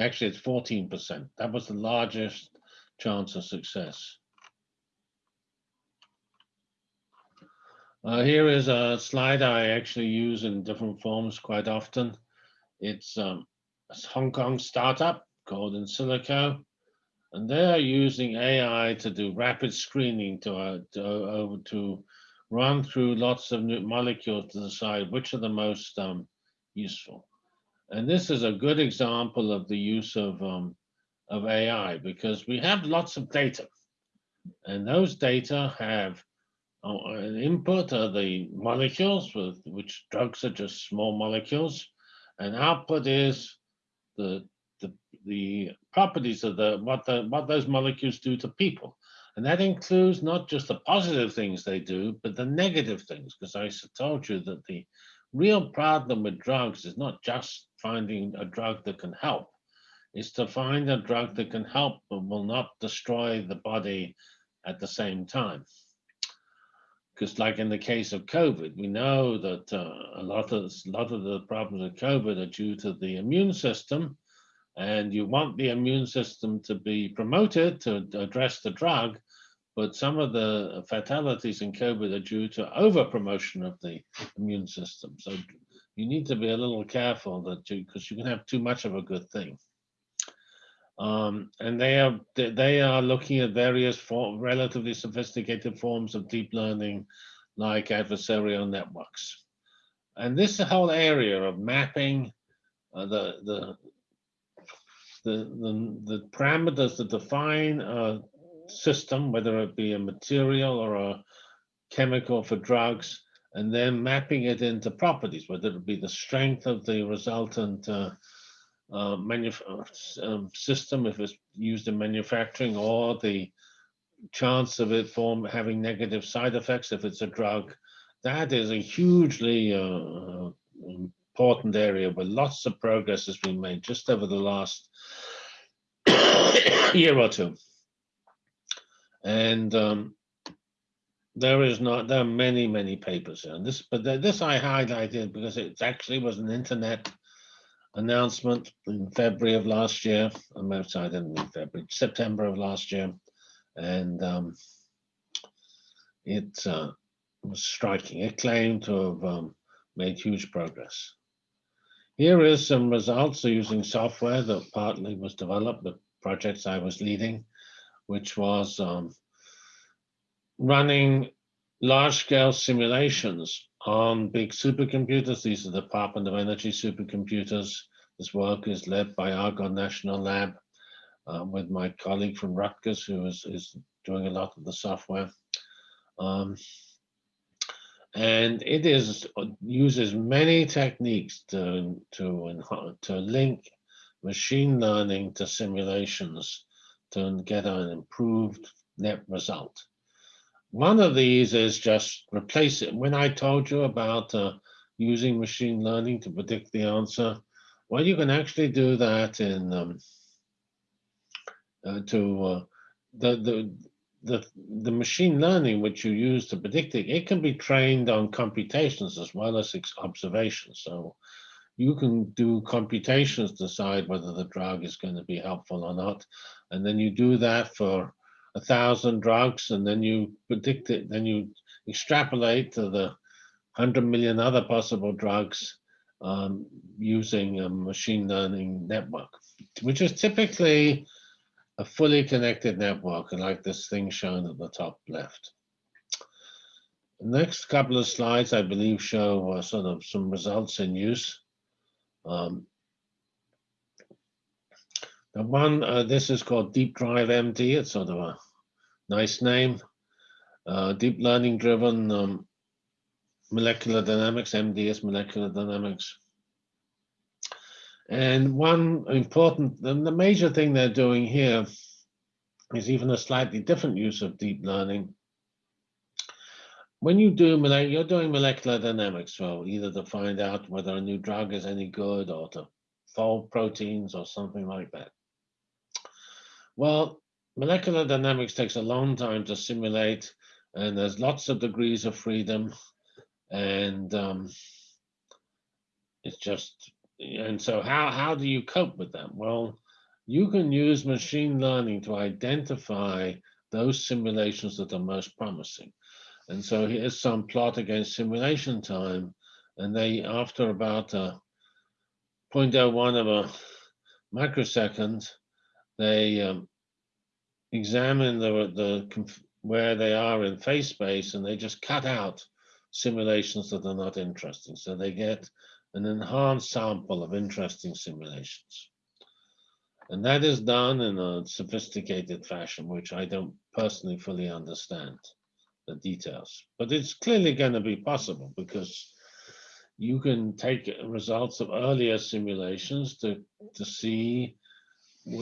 Actually, it's 14%. That was the largest chance of success. Uh, here is a slide I actually use in different forms quite often. It's um, a Hong Kong startup called InSilico. And they are using AI to do rapid screening to, uh, to, to run through lots of new molecules to decide which are the most um, useful. And this is a good example of the use of, um, of AI because we have lots of data. And those data have Oh, an input are the molecules, with which drugs are just small molecules, and output is the the, the properties of the what the what those molecules do to people. And that includes not just the positive things they do, but the negative things, because I told you that the real problem with drugs is not just finding a drug that can help, it's to find a drug that can help but will not destroy the body at the same time. Because like in the case of COVID, we know that uh, a lot of a lot of the problems of COVID are due to the immune system, and you want the immune system to be promoted to address the drug, but some of the fatalities in COVID are due to over promotion of the immune system. So you need to be a little careful that you, because you can have too much of a good thing. Um, and they are they are looking at various relatively sophisticated forms of deep learning, like adversarial networks. And this whole area of mapping uh, the, the the the the parameters that define a system, whether it be a material or a chemical for drugs, and then mapping it into properties, whether it be the strength of the resultant uh, uh, um, system if it's used in manufacturing or the chance of it form having negative side effects if it's a drug. That is a hugely uh, uh, important area where lots of progress has been made just over the last <coughs> year or two. And um, there is not, there are many, many papers on this, but this I highlighted because it actually was an internet announcement in February of last year. I'm outside in February, September of last year. And um, it uh, was striking. It claimed to have um, made huge progress. Here is some results using software that partly was developed, the projects I was leading, which was um, running large-scale simulations on big supercomputers. These are the Department of Energy supercomputers. This work is led by Argonne National Lab um, with my colleague from Rutgers, who is, is doing a lot of the software. Um, and it is uses many techniques to to to link machine learning to simulations to get an improved net result. One of these is just replace it. When I told you about uh, using machine learning to predict the answer, well, you can actually do that in um, uh, to uh, the the the the machine learning which you use to predict it. It can be trained on computations as well as observations. So you can do computations to decide whether the drug is going to be helpful or not, and then you do that for a thousand drugs, and then you predict it. Then you extrapolate to the hundred million other possible drugs um, using a machine learning network, which is typically a fully connected network, like this thing shown at the top left. The next couple of slides, I believe, show uh, sort of some results in use. Um, one, uh, this is called Deep Drive MD. It's sort of a nice name. Uh, deep learning driven um, molecular dynamics, MDS molecular dynamics. And one important, the major thing they're doing here is even a slightly different use of deep learning. When you do, you're doing molecular dynamics, well, either to find out whether a new drug is any good or to fold proteins or something like that. Well, molecular dynamics takes a long time to simulate and there's lots of degrees of freedom and um, it's just and so how how do you cope with them? well you can use machine learning to identify those simulations that are most promising and so here's some plot against simulation time and they after about a 0.01 of a microsecond they um, examine the the where they are in phase space and they just cut out simulations that are not interesting. So they get an enhanced sample of interesting simulations. And that is done in a sophisticated fashion, which I don't personally fully understand the details. But it's clearly going to be possible because you can take results of earlier simulations to, to see,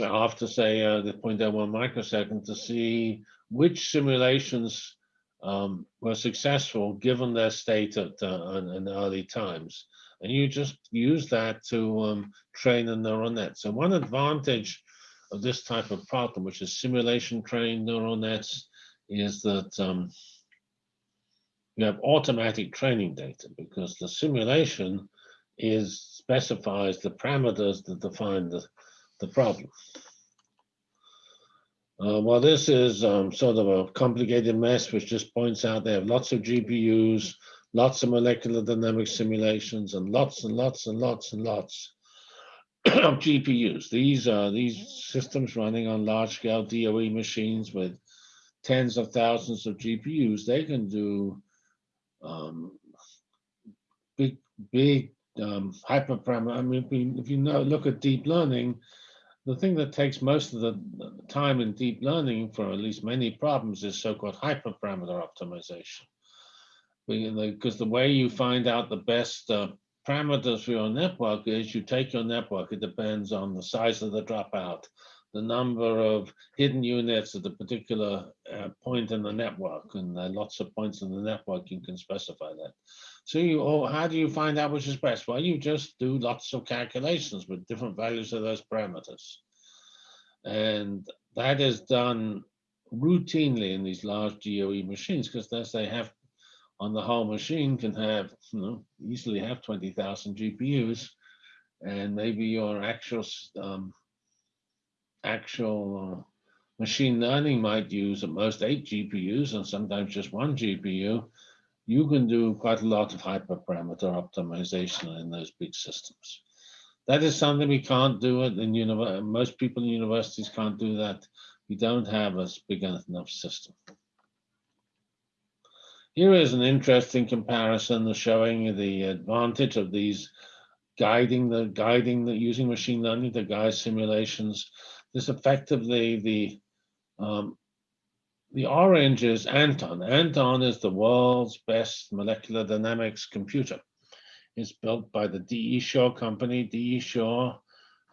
after say uh, the 0.01 microsecond, to see which simulations um, were successful given their state at uh, in, early times. And you just use that to um, train a neural net. So one advantage of this type of problem, which is simulation trained neural nets, is that um, you have automatic training data because the simulation is specifies the parameters that define the, the problem. Uh, well, this is um, sort of a complicated mess, which just points out they have lots of GPUs, lots of molecular dynamic simulations, and lots and lots and lots and lots <clears throat> of GPUs. These are these systems running on large-scale DOE machines with tens of thousands of GPUs. They can do um, big, big um, hyperparameter. I mean, if, if you know, look at deep learning, the thing that takes most of the time in deep learning for at least many problems is so-called hyperparameter optimization. Because the way you find out the best uh, parameters for your network is you take your network, it depends on the size of the dropout, the number of hidden units at a particular uh, point in the network, and there are lots of points in the network, you can specify that. So you, oh, how do you find out which is best? Well, you just do lots of calculations with different values of those parameters. And that is done routinely in these large DOE machines because they have on the whole machine can have, you know, easily have 20,000 GPUs, and maybe your actual um, actual uh, machine learning might use at most eight GPUs and sometimes just one GPU. You can do quite a lot of hyperparameter optimization in those big systems. That is something we can't do it in university. Most people in universities can't do that. We don't have a big enough system. Here is an interesting comparison showing the advantage of these guiding the guiding the using machine learning to guide simulations. This effectively the um, the orange is Anton. Anton is the world's best molecular dynamics computer. It's built by the D.E. Shaw company. D.E. Shaw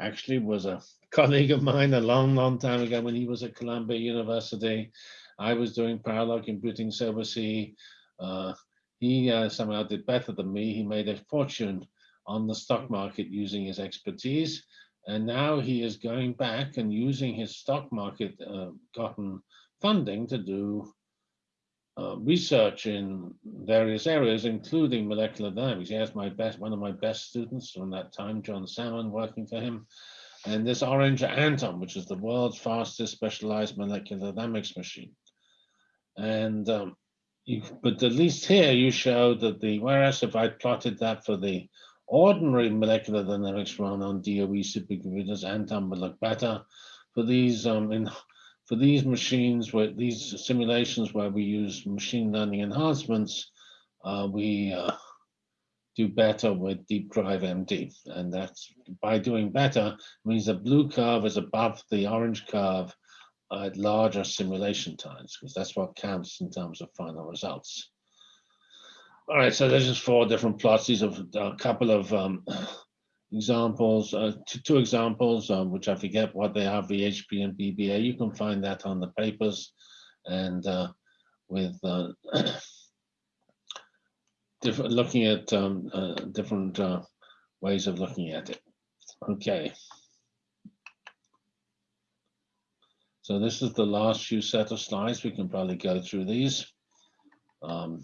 actually was a colleague of mine a long, long time ago when he was at Columbia University. I was doing parallel computing overseas. Uh, he uh, somehow did better than me. He made a fortune on the stock market using his expertise. And now he is going back and using his stock market uh, gotten funding to do uh, research in various areas, including molecular dynamics. He has my best, one of my best students from that time, John Salmon, working for him. And this Orange Anton, which is the world's fastest specialized molecular dynamics machine. And um, you, but at least here you show that the, whereas if I plotted that for the ordinary molecular dynamics run on DOE supercomputers, Anton would look better. For these um, in, for these machines, where these simulations where we use machine learning enhancements, uh, we uh, do better with Deep Drive MD. And that's by doing better means the blue curve is above the orange curve at larger simulation times, because that's what counts in terms of final results. All right, so there's just four different plots. These are a couple of um, examples, uh, two, examples, um, which I forget what they are, VHP and BBA. You can find that on the papers and uh, with uh, <coughs> different, looking at um, uh, different uh, ways of looking at it. Okay. So this is the last few set of slides. We can probably go through these. Um,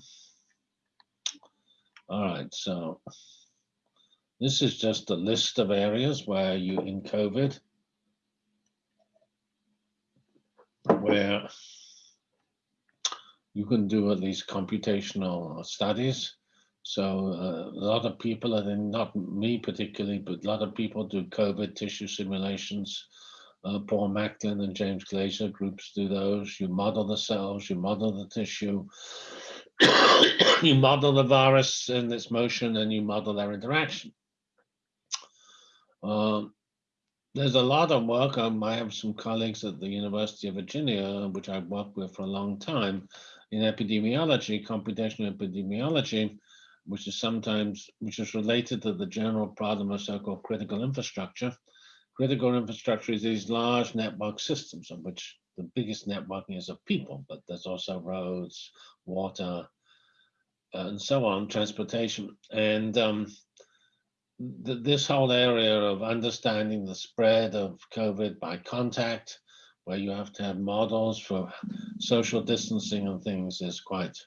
all right, so this is just a list of areas where you in COVID, where you can do at least computational studies. So uh, a lot of people, think not me particularly, but a lot of people do COVID tissue simulations uh, Paul Macklin and James Glazier groups do those. You model the cells, you model the tissue, <coughs> you model the virus and its motion, and you model their interaction. Um, there's a lot of work. Um, I have some colleagues at the University of Virginia, which I've worked with for a long time, in epidemiology, computational epidemiology, which is sometimes, which is related to the general problem of so-called critical infrastructure critical infrastructure is these large network systems of which the biggest networking is of people, but there's also roads, water, and so on, transportation. And um, th this whole area of understanding the spread of COVID by contact, where you have to have models for social distancing and things is quite,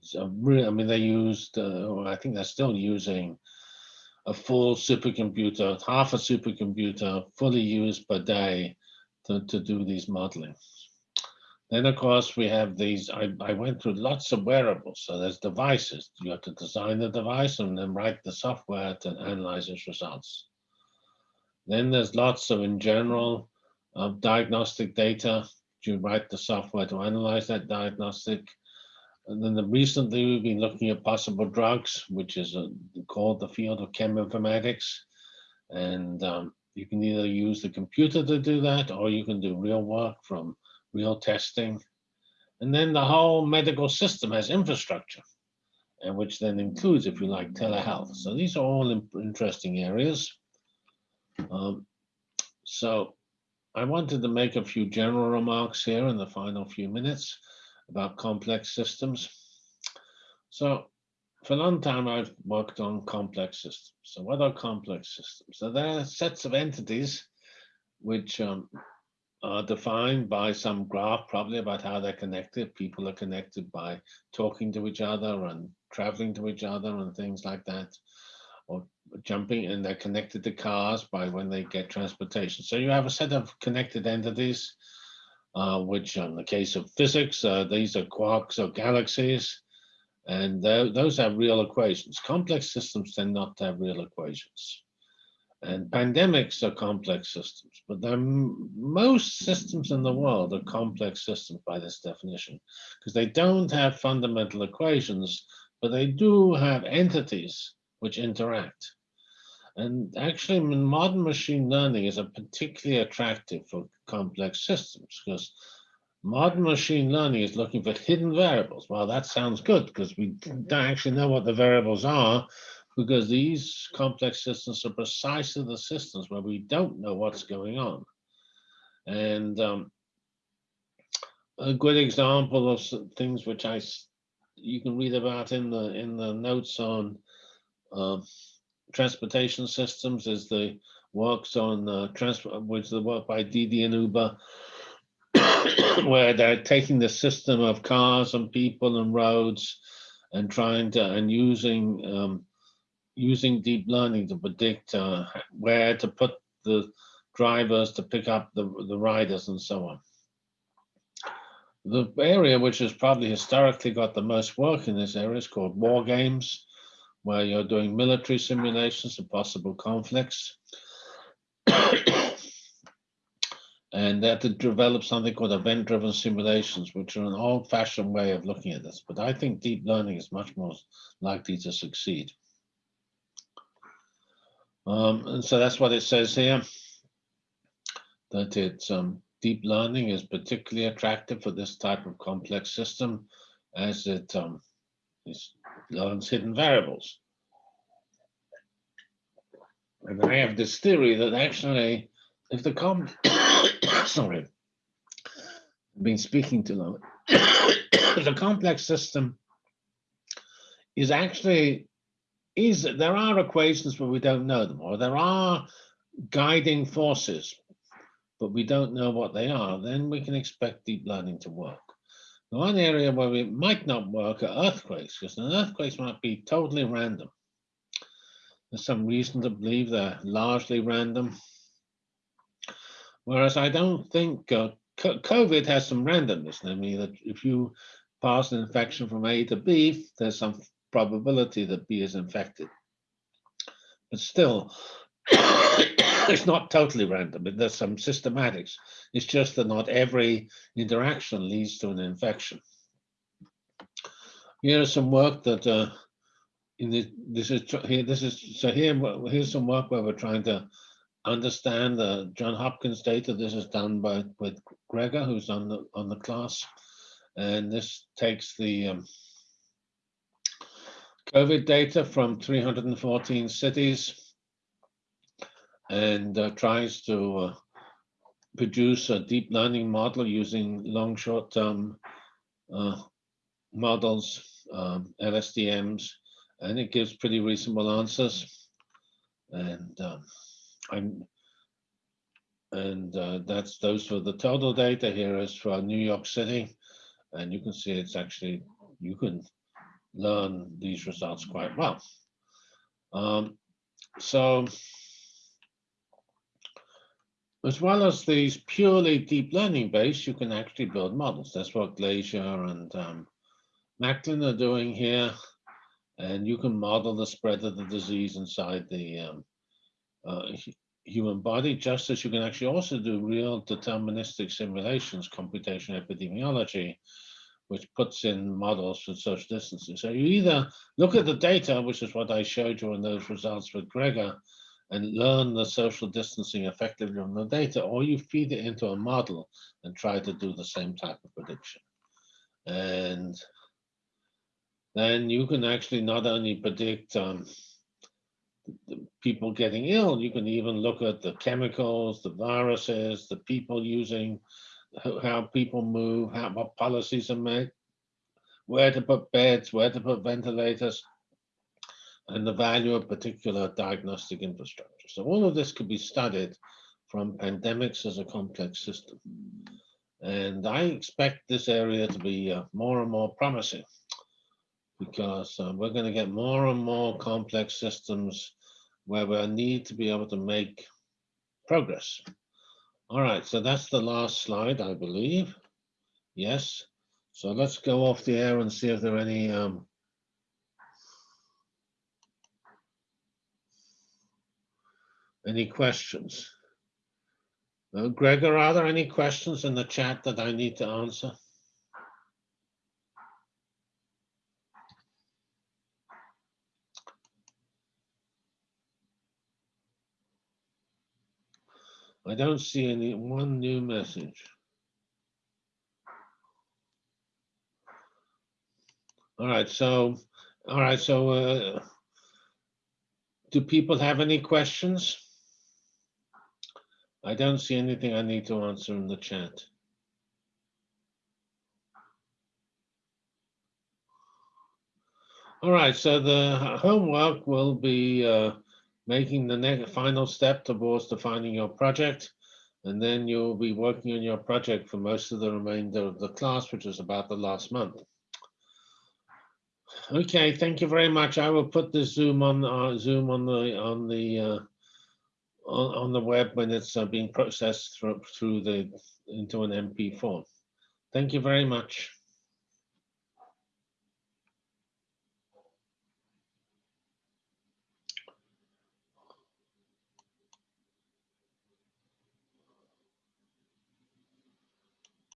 so really, I mean, they used, uh, I think they're still using a full supercomputer, half a supercomputer fully used per day to, to do these modeling. Then, of course, we have these, I, I went through lots of wearables. So there's devices. You have to design the device and then write the software to analyze its results. Then there's lots of, in general, of diagnostic data. You write the software to analyze that diagnostic. And then the, recently we've been looking at possible drugs, which is a, called the field of cheminformatics. And um, you can either use the computer to do that, or you can do real work from real testing. And then the whole medical system has infrastructure, and which then includes, if you like, telehealth. So these are all interesting areas. Um, so I wanted to make a few general remarks here in the final few minutes about complex systems. So for a long time, I've worked on complex systems. So what are complex systems? So they're sets of entities which um, are defined by some graph, probably about how they're connected. People are connected by talking to each other and traveling to each other and things like that, or jumping, and they're connected to cars by when they get transportation. So you have a set of connected entities, uh, which in the case of physics, uh, these are quarks or galaxies, and those have real equations. Complex systems tend not to have real equations. And pandemics are complex systems, but most systems in the world are complex systems by this definition, because they don't have fundamental equations, but they do have entities which interact. And actually, modern machine learning is a particularly attractive for complex systems because modern machine learning is looking for hidden variables. Well, that sounds good because we don't actually know what the variables are, because these complex systems are precisely the systems where we don't know what's going on. And um, a good example of things which I you can read about in the in the notes on uh, transportation systems is the works on uh, transport, which the work by Didi and Uber, <coughs> where they're taking the system of cars and people and roads and trying to and using um, using deep learning to predict uh, where to put the drivers to pick up the, the riders and so on. The area which has probably historically got the most work in this area is called war games, where you're doing military simulations of possible conflicts. <coughs> and they that to develop something called event-driven simulations, which are an old-fashioned way of looking at this. But I think deep learning is much more likely to succeed. Um, and so that's what it says here, that it's um, deep learning is particularly attractive for this type of complex system as it um, learns hidden variables. And I have this theory that actually, if the com, <coughs> sorry, I've been speaking too long, <coughs> the complex system is actually is there are equations but we don't know them, or there are guiding forces, but we don't know what they are, then we can expect deep learning to work. The one area where it might not work are earthquakes, because an earthquakes might be totally random. There's some reason to believe they're largely random. Whereas I don't think uh, COVID has some randomness. I mean, that if you pass an infection from A to B, there's some probability that B is infected. But still, <coughs> it's not totally random. There's some systematics. It's just that not every interaction leads to an infection. Here is some work that uh, in the, this is here. This is so here. Here's some work where we're trying to understand the John Hopkins data. This is done by with Gregor, who's on the on the class, and this takes the um, COVID data from 314 cities and uh, tries to uh, produce a deep learning model using long short-term uh, models, um, LSTMs, and it gives pretty reasonable answers. And um, I'm and uh, that's those for the total data here is for New York City, and you can see it's actually you can learn these results quite well. Um, so as well as these purely deep learning based, you can actually build models. That's what Glazier and um, Macklin are doing here. And you can model the spread of the disease inside the um, uh, human body, just as you can actually also do real deterministic simulations, computational epidemiology, which puts in models for social distancing. So you either look at the data, which is what I showed you in those results with Gregor, and learn the social distancing effectively from the data, or you feed it into a model and try to do the same type of prediction. And then you can actually not only predict um, people getting ill, you can even look at the chemicals, the viruses, the people using, how people move, how what policies are made, where to put beds, where to put ventilators, and the value of particular diagnostic infrastructure. So all of this could be studied from pandemics as a complex system. And I expect this area to be uh, more and more promising because uh, we're going to get more and more complex systems where we need to be able to make progress. All right, so that's the last slide, I believe. Yes. So let's go off the air and see if there are any um, any questions. Uh, Gregor, are there any questions in the chat that I need to answer? I don't see any one new message. All right, so, all right, so uh, do people have any questions? I don't see anything I need to answer in the chat. All right, so the homework will be uh, making the next final step towards defining your project. And then you'll be working on your project for most of the remainder of the class, which is about the last month. Okay, thank you very much. I will put the Zoom on uh, Zoom on the on the uh, on, on the web when it's uh, being processed through through the into an MP4. Thank you very much.